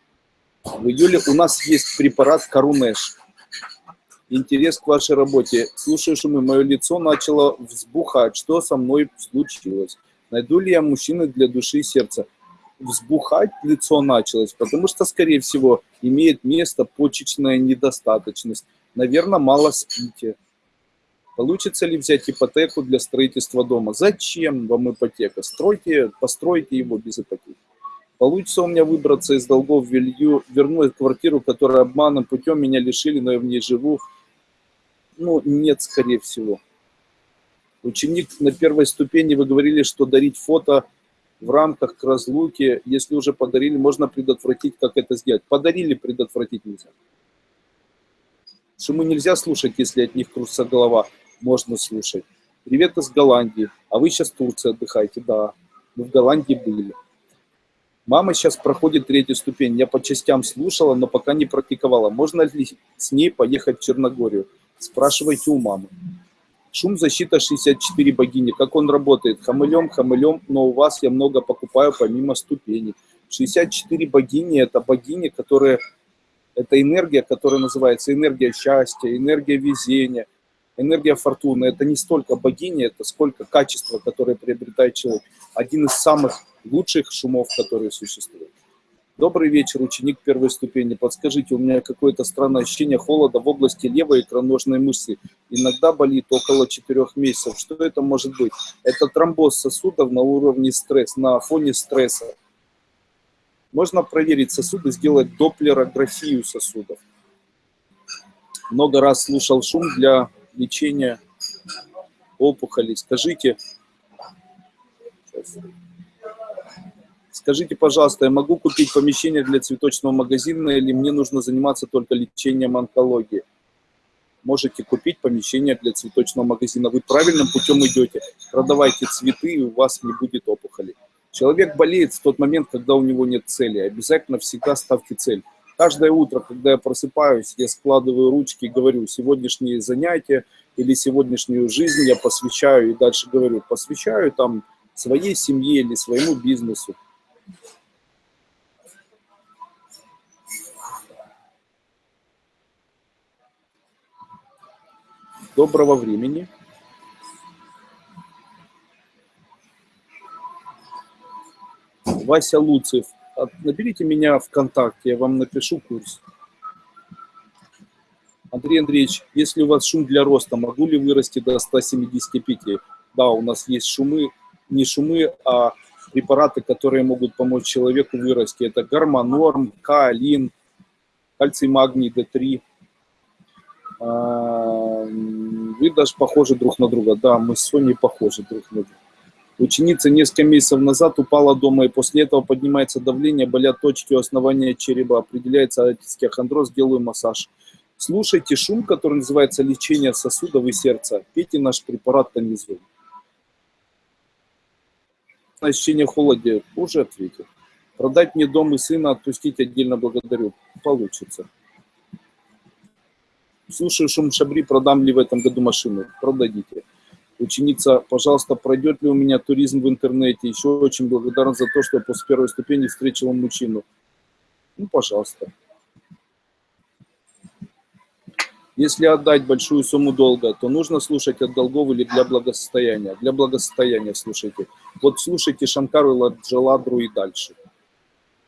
A: В июле у нас есть препарат Карунеш. Интерес к вашей работе. Слушаю шумы, мое лицо начало взбухать. Что со мной случилось? Найду ли я мужчины для души и сердца? Взбухать лицо началось, потому что, скорее всего, имеет место почечная недостаточность. Наверное, мало спите. Получится ли взять ипотеку для строительства дома? Зачем вам ипотека? Стройте, постройте его без ипотеки. Получится у меня выбраться из долгов, велью, верну квартиру, которая обманом путем меня лишили, но я в ней живу. Ну, нет, скорее всего. Ученик на первой ступени, вы говорили, что дарить фото в рамках к разлуке, если уже подарили, можно предотвратить, как это сделать. Подарили, предотвратить нельзя. Шумы нельзя слушать, если от них кружится голова. Можно слушать. Привет из Голландии. А вы сейчас в Турции отдыхаете? Да. Мы в Голландии были. Мама сейчас проходит третью ступень. Я по частям слушала, но пока не практиковала. Можно ли с ней поехать в Черногорию? Спрашивайте у мамы. Шум защита 64 богини. Как он работает? Хамылем, хамылем, но у вас я много покупаю помимо ступеней. 64 богини – это богини, которые… Это энергия, которая называется энергия счастья, энергия везения, энергия фортуны. Это не столько богини, это сколько качества, которое приобретает человек. Один из самых лучших шумов, которые существуют. Добрый вечер, ученик первой ступени. Подскажите, у меня какое-то странное ощущение холода в области левой икроножной мышцы. Иногда болит около 4 месяцев. Что это может быть? Это тромбоз сосудов на уровне стресса, на фоне стресса. Можно проверить сосуды, сделать доплерографию сосудов. Много раз слушал шум для лечения опухолей. Скажите, Скажите, пожалуйста, я могу купить помещение для цветочного магазина или мне нужно заниматься только лечением онкологии? Можете купить помещение для цветочного магазина. Вы правильным путем идете. Продавайте цветы, и у вас не будет опухоли. Человек болеет в тот момент, когда у него нет цели. Обязательно всегда ставьте цель. Каждое утро, когда я просыпаюсь, я складываю ручки и говорю, сегодняшние занятия или сегодняшнюю жизнь я посвящаю, и дальше говорю, посвящаю там своей семье или своему бизнесу. Доброго времени. Вася Луцев. Наберите меня ВКонтакте, я вам напишу курс. Андрей Андреевич, если у вас шум для роста, могу ли вырасти до 175? Да, у нас есть шумы, не шумы, а препараты, которые могут помочь человеку вырасти. Это гормонорм, каолин, кальций, магний, D3. А, вы даже похожи друг на друга. Да, мы с Соней похожи друг на друга. Ученица несколько месяцев назад упала дома, и после этого поднимается давление, болят точки у основания черепа, определяется остеохондроз, делаю массаж. Слушайте шум, который называется лечение сосудов и сердца. Пейте наш препарат тонизуем ощущение холоде уже ответил. Продать мне дом и сына, отпустить отдельно благодарю. Получится. Слушаю шум шабри, продам ли в этом году машину? Продадите. Ученица, пожалуйста, пройдет ли у меня туризм в интернете? Еще очень благодарен за то, что после первой ступени встретил мужчину. Ну, пожалуйста. Если отдать большую сумму долга, то нужно слушать от долгов или для благосостояния. Для благосостояния слушайте. Вот слушайте Шанкару Ладжаладру и дальше.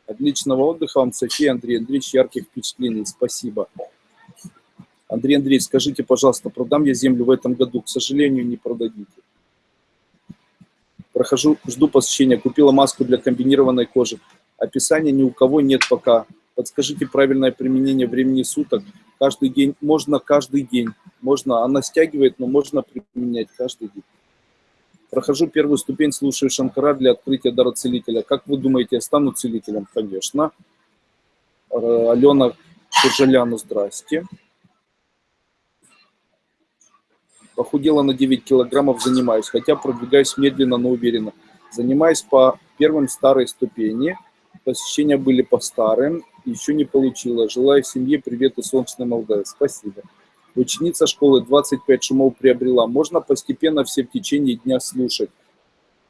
A: Отличного отдыха вам, София, Андрей Андреевич, ярких впечатлений. Спасибо. Андрей Андреевич, скажите, пожалуйста, продам я землю в этом году? К сожалению, не продадите. Прохожу, жду посещения. Купила маску для комбинированной кожи. Описания ни у кого нет пока. Подскажите правильное применение времени суток каждый день, можно каждый день, можно, она стягивает, но можно применять каждый день. Прохожу первую ступень, слушаю Шанкара для открытия дара целителя. Как вы думаете, я стану целителем? Конечно. Э, Алена Кужаляну, здрасте. Похудела на 9 килограммов, занимаюсь, хотя продвигаюсь медленно, но уверенно. Занимаюсь по первым старой ступени. Посещения были по старым. Еще не получила. Желаю семье привет из солнечной Молдавии. Спасибо. Ученица школы 25 шумов приобрела. Можно постепенно все в течение дня слушать.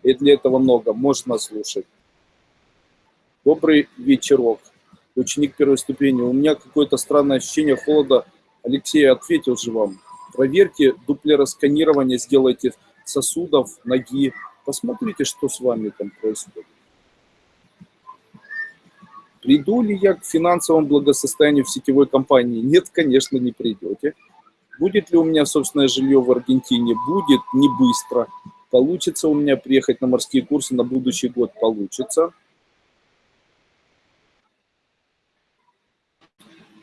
A: И для этого много. Можно слушать. Добрый вечерок. Ученик первой ступени. У меня какое-то странное ощущение холода. Алексей ответил же вам. Проверьте дуплеросканирование, сделайте сосудов, ноги. Посмотрите, что с вами там происходит. Приду ли я к финансовому благосостоянию в сетевой компании? Нет, конечно, не придете. Будет ли у меня собственное жилье в Аргентине? Будет, не быстро. Получится у меня приехать на морские курсы на будущий год? Получится.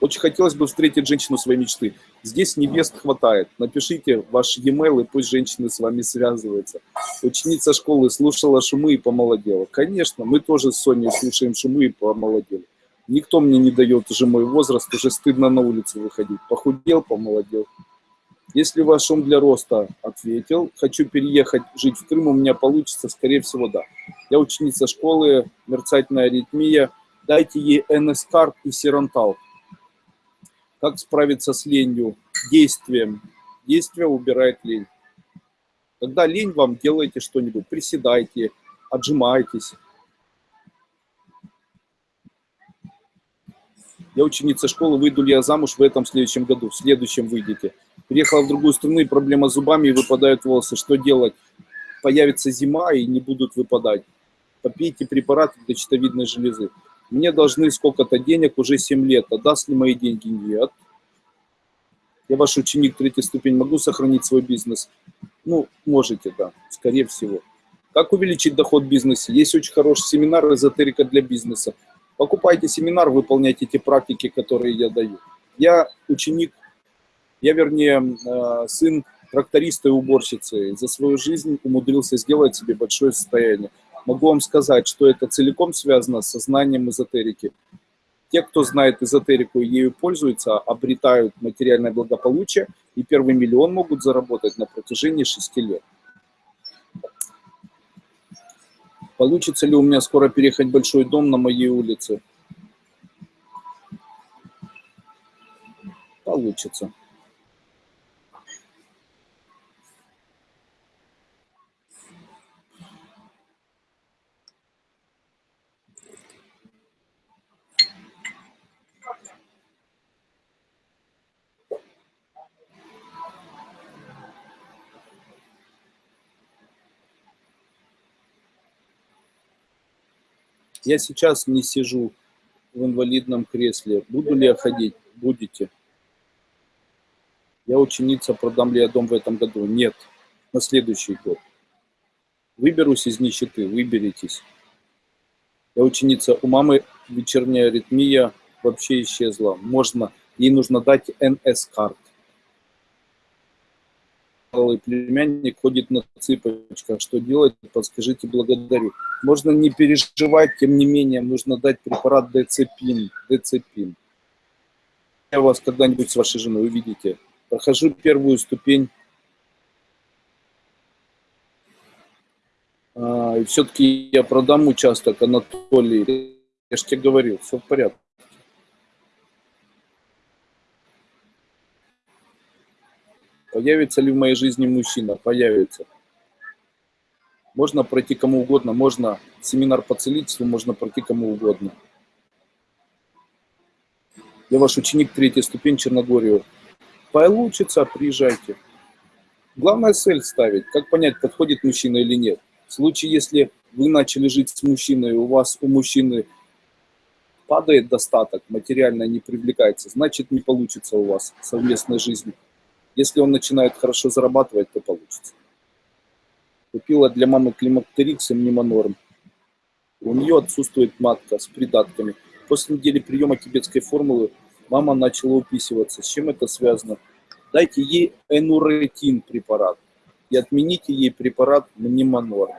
A: Очень хотелось бы встретить женщину своей мечты. Здесь невест хватает. Напишите ваш e-mail, и пусть женщины с вами связываются. Ученица школы слушала шумы и помолодела. Конечно, мы тоже с Соней слушаем шумы и помолодели. Никто мне не дает уже мой возраст, уже стыдно на улицу выходить. Похудел, помолодел. Если ваш шум для роста ответил, хочу переехать жить в Крым, у меня получится, скорее всего, да. Я ученица школы, мерцательная аритмия. Дайте ей НС-карт и Сирантал. Как справиться с ленью? Действием. Действие убирает лень. Когда лень вам, делайте что-нибудь. Приседайте, отжимайтесь. Я ученица школы, выйду ли я замуж в этом следующем году? В следующем выйдете. Приехала в другую страну, и проблема с зубами, и выпадают волосы. Что делать? Появится зима, и не будут выпадать. Попейте препараты для щитовидной железы. Мне должны сколько-то денег, уже 7 лет. А даст ли мои деньги? Нет. Я ваш ученик третьей ступень, могу сохранить свой бизнес? Ну, можете, да, скорее всего. Как увеличить доход в бизнесе? Есть очень хороший семинар «Эзотерика для бизнеса». Покупайте семинар, выполняйте те практики, которые я даю. Я ученик, я, вернее, э, сын тракториста и уборщицы. За свою жизнь умудрился сделать себе большое состояние. Могу вам сказать, что это целиком связано со знанием эзотерики. Те, кто знает эзотерику и ею пользуются, обретают материальное благополучие и первый миллион могут заработать на протяжении шести лет. Получится ли у меня скоро переехать большой дом на моей улице? Получится. Я сейчас не сижу в инвалидном кресле. Буду ли я ходить? Будете. Я ученица, продам ли я дом в этом году? Нет, на следующий год. Выберусь из нищеты, выберитесь. Я ученица, у мамы вечерняя аритмия вообще исчезла. Можно, ей нужно дать НС-карт малый племянник ходит на цыпочках. Что делать? Подскажите, благодарю. Можно не переживать, тем не менее, нужно дать препарат децепин. Децепин. Я вас когда-нибудь с вашей женой увидите. Прохожу первую ступень. А, и все-таки я продам участок, Анатолий. Я же тебе говорил, все в порядке. Появится ли в моей жизни мужчина? Появится. Можно пройти кому угодно, можно семинар по целительству, можно пройти кому угодно. Я ваш ученик третьей ступень Черногорию. Получится, приезжайте. Главное цель ставить, как понять, подходит мужчина или нет. В случае, если вы начали жить с мужчиной, у вас у мужчины падает достаток, материально не привлекается, значит не получится у вас совместной жизни. Если он начинает хорошо зарабатывать, то получится. Купила для мамы климактерикс и мнемонорм. У нее отсутствует матка с придатками. После недели приема тибетской формулы мама начала уписываться. С чем это связано? Дайте ей энуретин препарат и отмените ей препарат мнемонорм.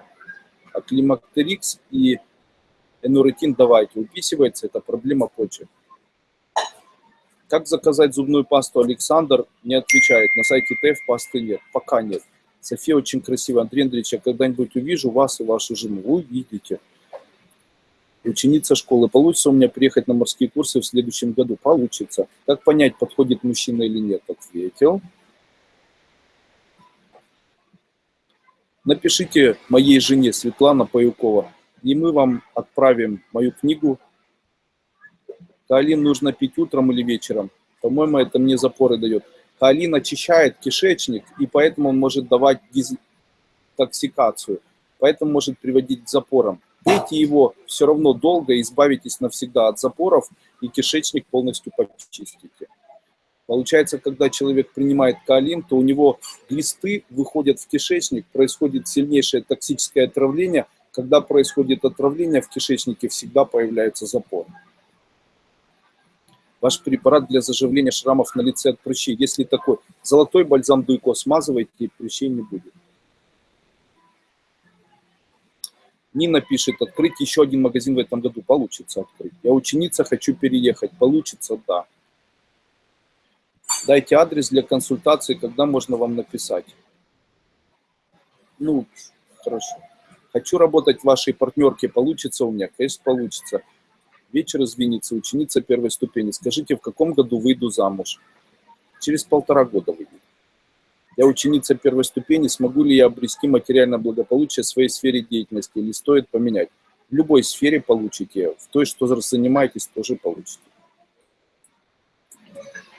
A: А климактерикс и энуретин давайте. Уписывается, это проблема почек. Как заказать зубную пасту Александр? Не отвечает. На сайте ТЭФ пасты нет. Пока нет. София очень красивая. Андрей Андреевич, я когда-нибудь увижу вас и вашу жену. Вы увидите. Ученица школы. Получится у меня приехать на морские курсы в следующем году? Получится. Как понять, подходит мужчина или нет? Ответил. Напишите моей жене Светлана Паюкова, и мы вам отправим мою книгу. Каолин нужно пить утром или вечером. По-моему, это мне запоры дает. Каолин очищает кишечник, и поэтому он может давать дезинтоксикацию. Поэтому может приводить к запорам. Пейте его все равно долго, избавитесь навсегда от запоров, и кишечник полностью почистите. Получается, когда человек принимает каолин, то у него глисты выходят в кишечник, происходит сильнейшее токсическое отравление. Когда происходит отравление, в кишечнике всегда появляется запор. Ваш препарат для заживления шрамов на лице от прыщей, если такой, золотой бальзам Дуйко смазывайте, и прыщей не будет. Нина пишет, открыть еще один магазин в этом году. Получится открыть. Я ученица, хочу переехать. Получится, да. Дайте адрес для консультации, когда можно вам написать. Ну, хорошо. Хочу работать в вашей партнерке. Получится у меня? Конечно, получится. Вечер из ученица первой ступени. Скажите, в каком году выйду замуж? Через полтора года выйду. Я ученица первой ступени, смогу ли я обрести материальное благополучие в своей сфере деятельности или стоит поменять? В любой сфере получите, в той, что занимаетесь, тоже получите.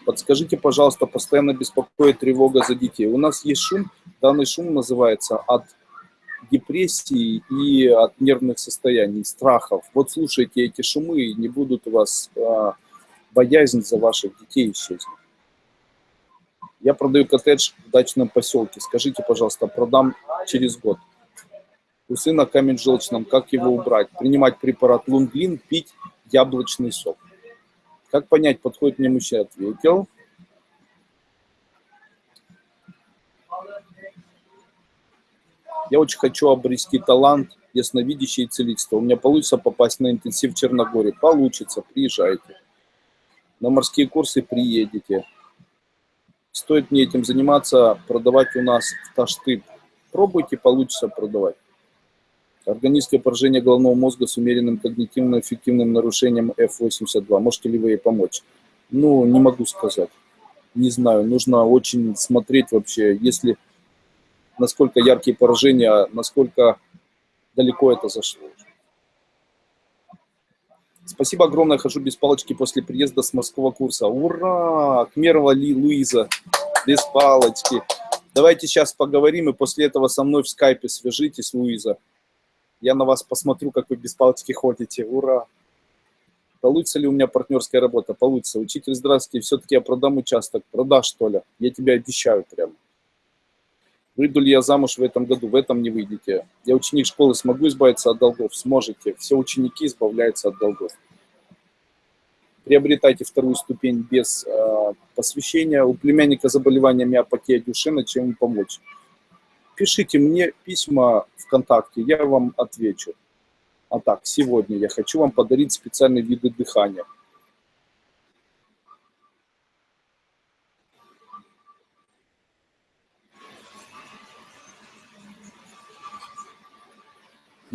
A: Подскажите, пожалуйста, постоянно беспокоит тревога за детей. У нас есть шум, данный шум называется от депрессии и от нервных состояний, страхов. Вот слушайте эти шумы, и не будут у вас а, боязнь за ваших детей исчезнуть. Я продаю коттедж в дачном поселке. Скажите, пожалуйста, продам через год. У сына камень в желчном, как его убрать? Принимать препарат лунглин, пить яблочный сок. Как понять, подходит мне мужчина? Ответил. Я очень хочу обрести талант ясновидящий и целительство. У меня получится попасть на интенсив в Черногории. Получится, приезжайте. На морские курсы приедете. Стоит мне этим заниматься, продавать у нас в Таштык. Пробуйте, получится продавать. Органическое поражение головного мозга с умеренным когнитивно-эффективным нарушением F82. Можете ли вы ей помочь? Ну, не могу сказать. Не знаю, нужно очень смотреть вообще, если насколько яркие поражения, насколько далеко это зашло. Спасибо огромное, хожу без палочки после приезда с морского курса. Ура! Кмерова Ли, Луиза, без палочки. Давайте сейчас поговорим, и после этого со мной в скайпе свяжитесь, Луиза. Я на вас посмотрю, как вы без палочки ходите. Ура! Получится ли у меня партнерская работа? Получится. Учитель, здравствуйте, все-таки я продам участок. Продашь, что ли? Я тебе обещаю прямо. Выйду ли я замуж в этом году? В этом не выйдете. Я ученик школы, смогу избавиться от долгов? Сможете. Все ученики избавляются от долгов. Приобретайте вторую ступень без э, посвящения. У племянника заболевания миопатия Дюшена, чем ему помочь? Пишите мне письма ВКонтакте, я вам отвечу. А так, сегодня я хочу вам подарить специальные виды дыхания.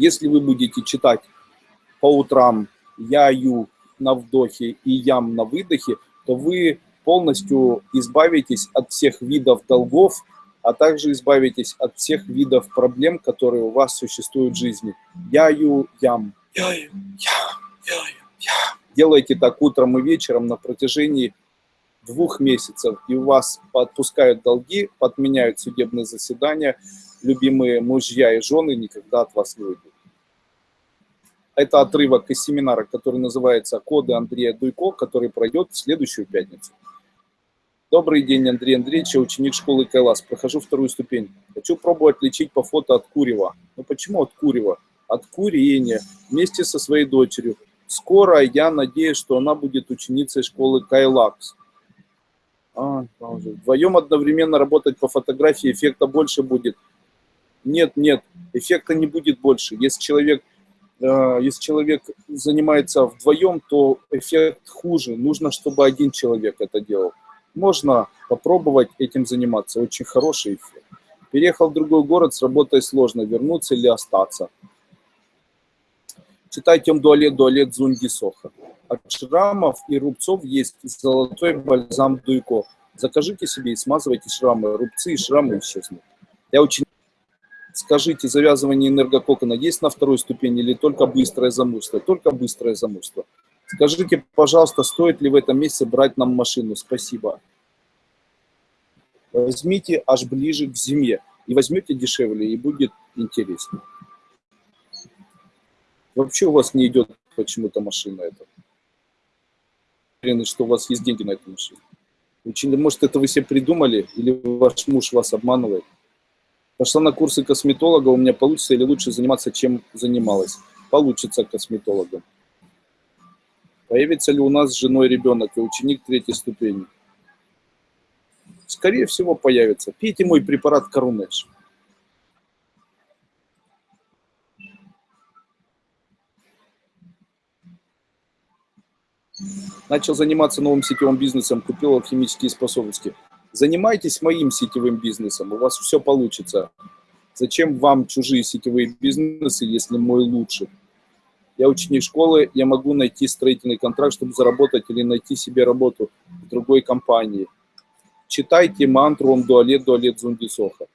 A: Если вы будете читать по утрам яю на вдохе и ям на выдохе, то вы полностью избавитесь от всех видов долгов, а также избавитесь от всех видов проблем, которые у вас существуют в жизни. Яю, ям. Яю, ям, яю, ям. Делайте так утром и вечером на протяжении двух месяцев, и у вас отпускают долги, подменяют судебные заседания, любимые мужья и жены никогда от вас не уйдут. Это отрывок из семинара, который называется «Коды Андрея Дуйко», который пройдет в следующую пятницу. Добрый день, Андрей Андреевич, я ученик школы Кайлас. Прохожу вторую ступень. Хочу пробовать лечить по фото от курева. Ну почему от курева? От курения. Вместе со своей дочерью. Скоро я надеюсь, что она будет ученицей школы Кайлакс. А, Вдвоем одновременно работать по фотографии эффекта больше будет. Нет, нет, эффекта не будет больше. Если человек если человек занимается вдвоем, то эффект хуже. Нужно, чтобы один человек это делал. Можно попробовать этим заниматься. Очень хороший эффект. Переехал в другой город, с работой сложно, вернуться или остаться. Читайте Дуалет, Дуалет, Зунди, Соха. От шрамов и рубцов есть золотой бальзам Дуйко. Закажите себе и смазывайте шрамы. Рубцы и шрамы исчезнут. Я очень... Скажите, завязывание энергококона есть на второй ступени или только быстрое замысло? Только быстрое замысло. Скажите, пожалуйста, стоит ли в этом месяце брать нам машину? Спасибо. Возьмите аж ближе к зиме. И возьмете дешевле, и будет интереснее. Вообще у вас не идет почему-то машина эта. Уверены, что у вас есть деньги на эту машину. Очень, может, это вы себе придумали, или ваш муж вас обманывает. Пошла на курсы косметолога, у меня получится или лучше заниматься, чем занималась. Получится косметологом. Появится ли у нас с женой ребенок и ученик третьей ступени? Скорее всего, появится. Пейте мой препарат Корунеш. Начал заниматься новым сетевым бизнесом, купил алхимические способности. Занимайтесь моим сетевым бизнесом, у вас все получится. Зачем вам чужие сетевые бизнесы, если мой лучше? Я ученик школы, я могу найти строительный контракт, чтобы заработать или найти себе работу в другой компании. Читайте мантру Ом Дуалет Дуалет Зундисоха.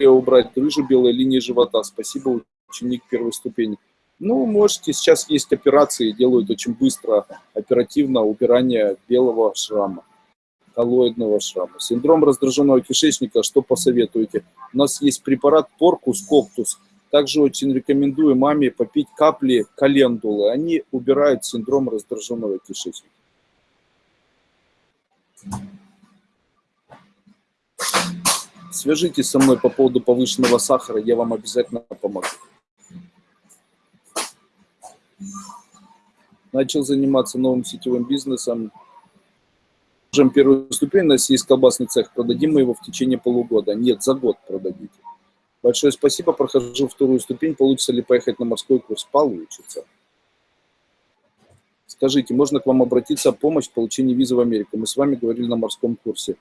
A: Убрать грыжу белой линии живота. Спасибо, ученик первой ступени. Ну, можете, сейчас есть операции, делают очень быстро, оперативно убирание белого шрама, коллоидного шрама. Синдром раздраженного кишечника, что посоветуете? У нас есть препарат Поркус Коктус. Также очень рекомендую маме попить капли календулы. Они убирают синдром раздраженного кишечника. Свяжитесь со мной по поводу повышенного сахара, я вам обязательно помогу. начал заниматься новым сетевым бизнесом. Можем первую ступень, у нас есть колбасный цех, продадим мы его в течение полугода. Нет, за год продадите. Большое спасибо, прохожу вторую ступень. Получится ли поехать на морской курс? Получится. Скажите, можно к вам обратиться о помощь в получении визы в Америку? Мы с вами говорили на морском курсе.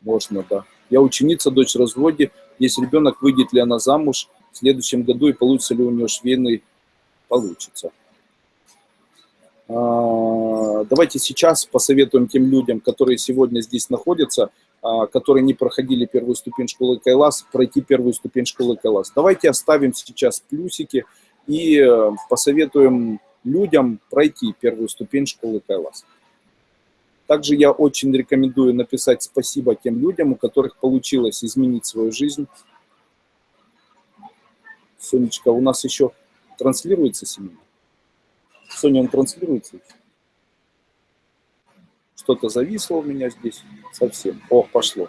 A: Можно, да. Я ученица, дочь в разводе. Если ребенок, выйдет ли она замуж в следующем году и получится ли у нее швейный? Получится. А, давайте сейчас посоветуем тем людям, которые сегодня здесь находятся, а, которые не проходили первую ступень школы Кайлас, пройти первую ступень школы Кайлас. Давайте оставим сейчас плюсики и э, посоветуем людям пройти первую ступень школы Кайлас. Также я очень рекомендую написать спасибо тем людям, у которых получилось изменить свою жизнь. Сонечка, у нас еще транслируется семинар? Sony он транслируется. Что-то зависло у меня здесь совсем. О, пошло.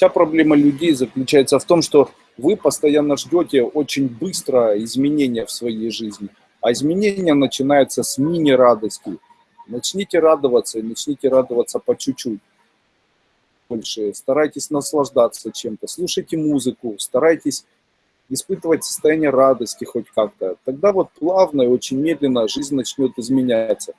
A: Вся проблема людей заключается в том, что вы постоянно ждете очень быстро изменения в своей жизни. А изменения начинаются с мини-радости. Начните радоваться и начните радоваться по чуть-чуть. Больше. Старайтесь наслаждаться чем-то. Слушайте музыку, старайтесь испытывать состояние радости хоть как-то. Тогда вот плавно и очень медленно жизнь начнет изменяться.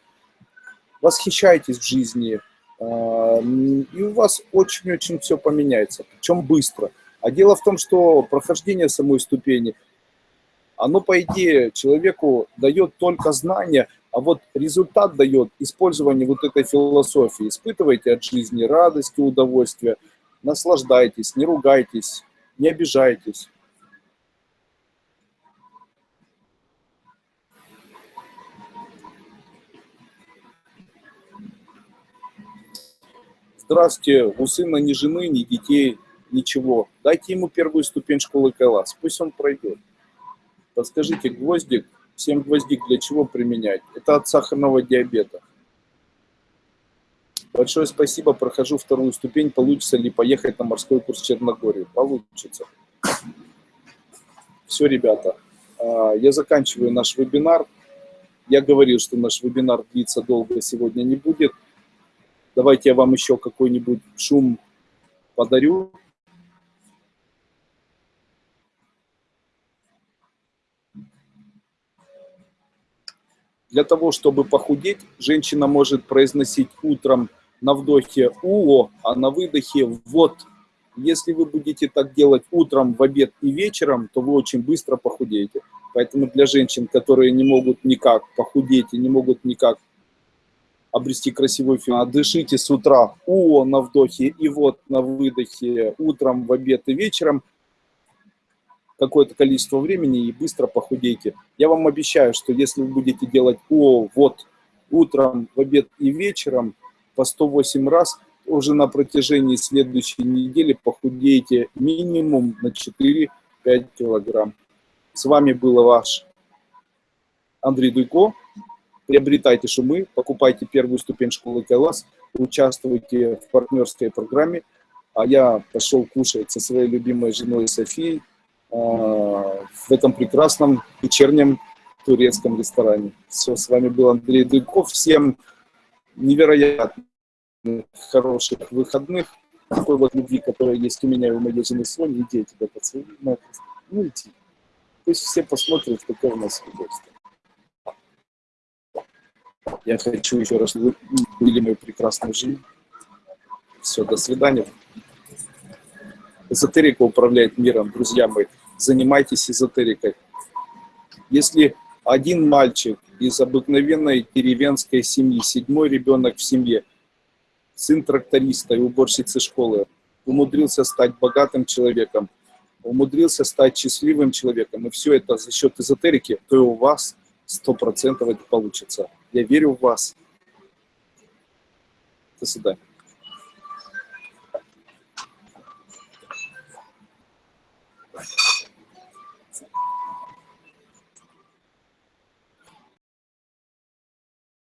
A: Восхищайтесь в жизни, и у вас очень-очень все поменяется, причем быстро. А дело в том, что прохождение самой ступени, оно, по идее, человеку дает только знания, а вот результат дает использование вот этой философии. Испытывайте от жизни радость и удовольствие, наслаждайтесь, не ругайтесь, не обижайтесь. Здравствуйте, у сына ни жены, ни детей, ничего. Дайте ему первую ступень школы Кайлас, пусть он пройдет. Подскажите, гвоздик, 7 гвоздик для чего применять? Это от сахарного диабета. Большое спасибо, прохожу вторую ступень. Получится ли поехать на морской курс в Черногорию? Получится. Все, ребята, А, Я заканчиваю наш вебинар. Я говорил, что наш вебинар длиться долго сегодня не будет. Давайте я вам еще какой-нибудь шум подарю. Для того, чтобы похудеть, женщина может произносить утром на вдохе «уо», а на выдохе «вот». Если вы будете так делать утром, в обед и вечером, то вы очень быстро похудеете. Поэтому для женщин, которые не могут никак похудеть и не могут никак обрести красивую фигуру, дышите с утра «уо» на вдохе и «вот» на выдохе утром, в обед и вечером, какое-то количество времени и быстро похудейте. Я вам обещаю, что если вы будете делать «о», «вот» утром, в обед и вечером по 108 раз, уже на протяжении следующей недели похудеете минимум на 4-5 килограмм. С вами был ваш Андрей Дуйко. Приобретайте шумы, покупайте первую ступень школы Кайлас, участвуйте в партнерской программе. А я пошел кушать со своей любимой женой Софией э, в этом прекрасном вечернем турецком ресторане. Все, с вами был Андрей Дуйков. Всем невероятно хороших выходных. Такой вот любви, которая есть у меня и у моей жены Сони. Иди, я тебя поцелую. Ну, иди. Пусть все посмотрят, какое у нас удовольствие. Я хочу еще раз увидеть мою прекрасную жизнь. Все, до свидания. Эзотерика управляет миром, друзья мои. Занимайтесь эзотерикой. Если один мальчик из обыкновенной деревенской семьи, седьмой ребенок в семье, сын тракториста и уборщицы школы, умудрился стать богатым человеком, умудрился стать счастливым человеком, и все это за счет эзотерики, то и у вас сто процентов это получится. Я верю в вас. До свидания.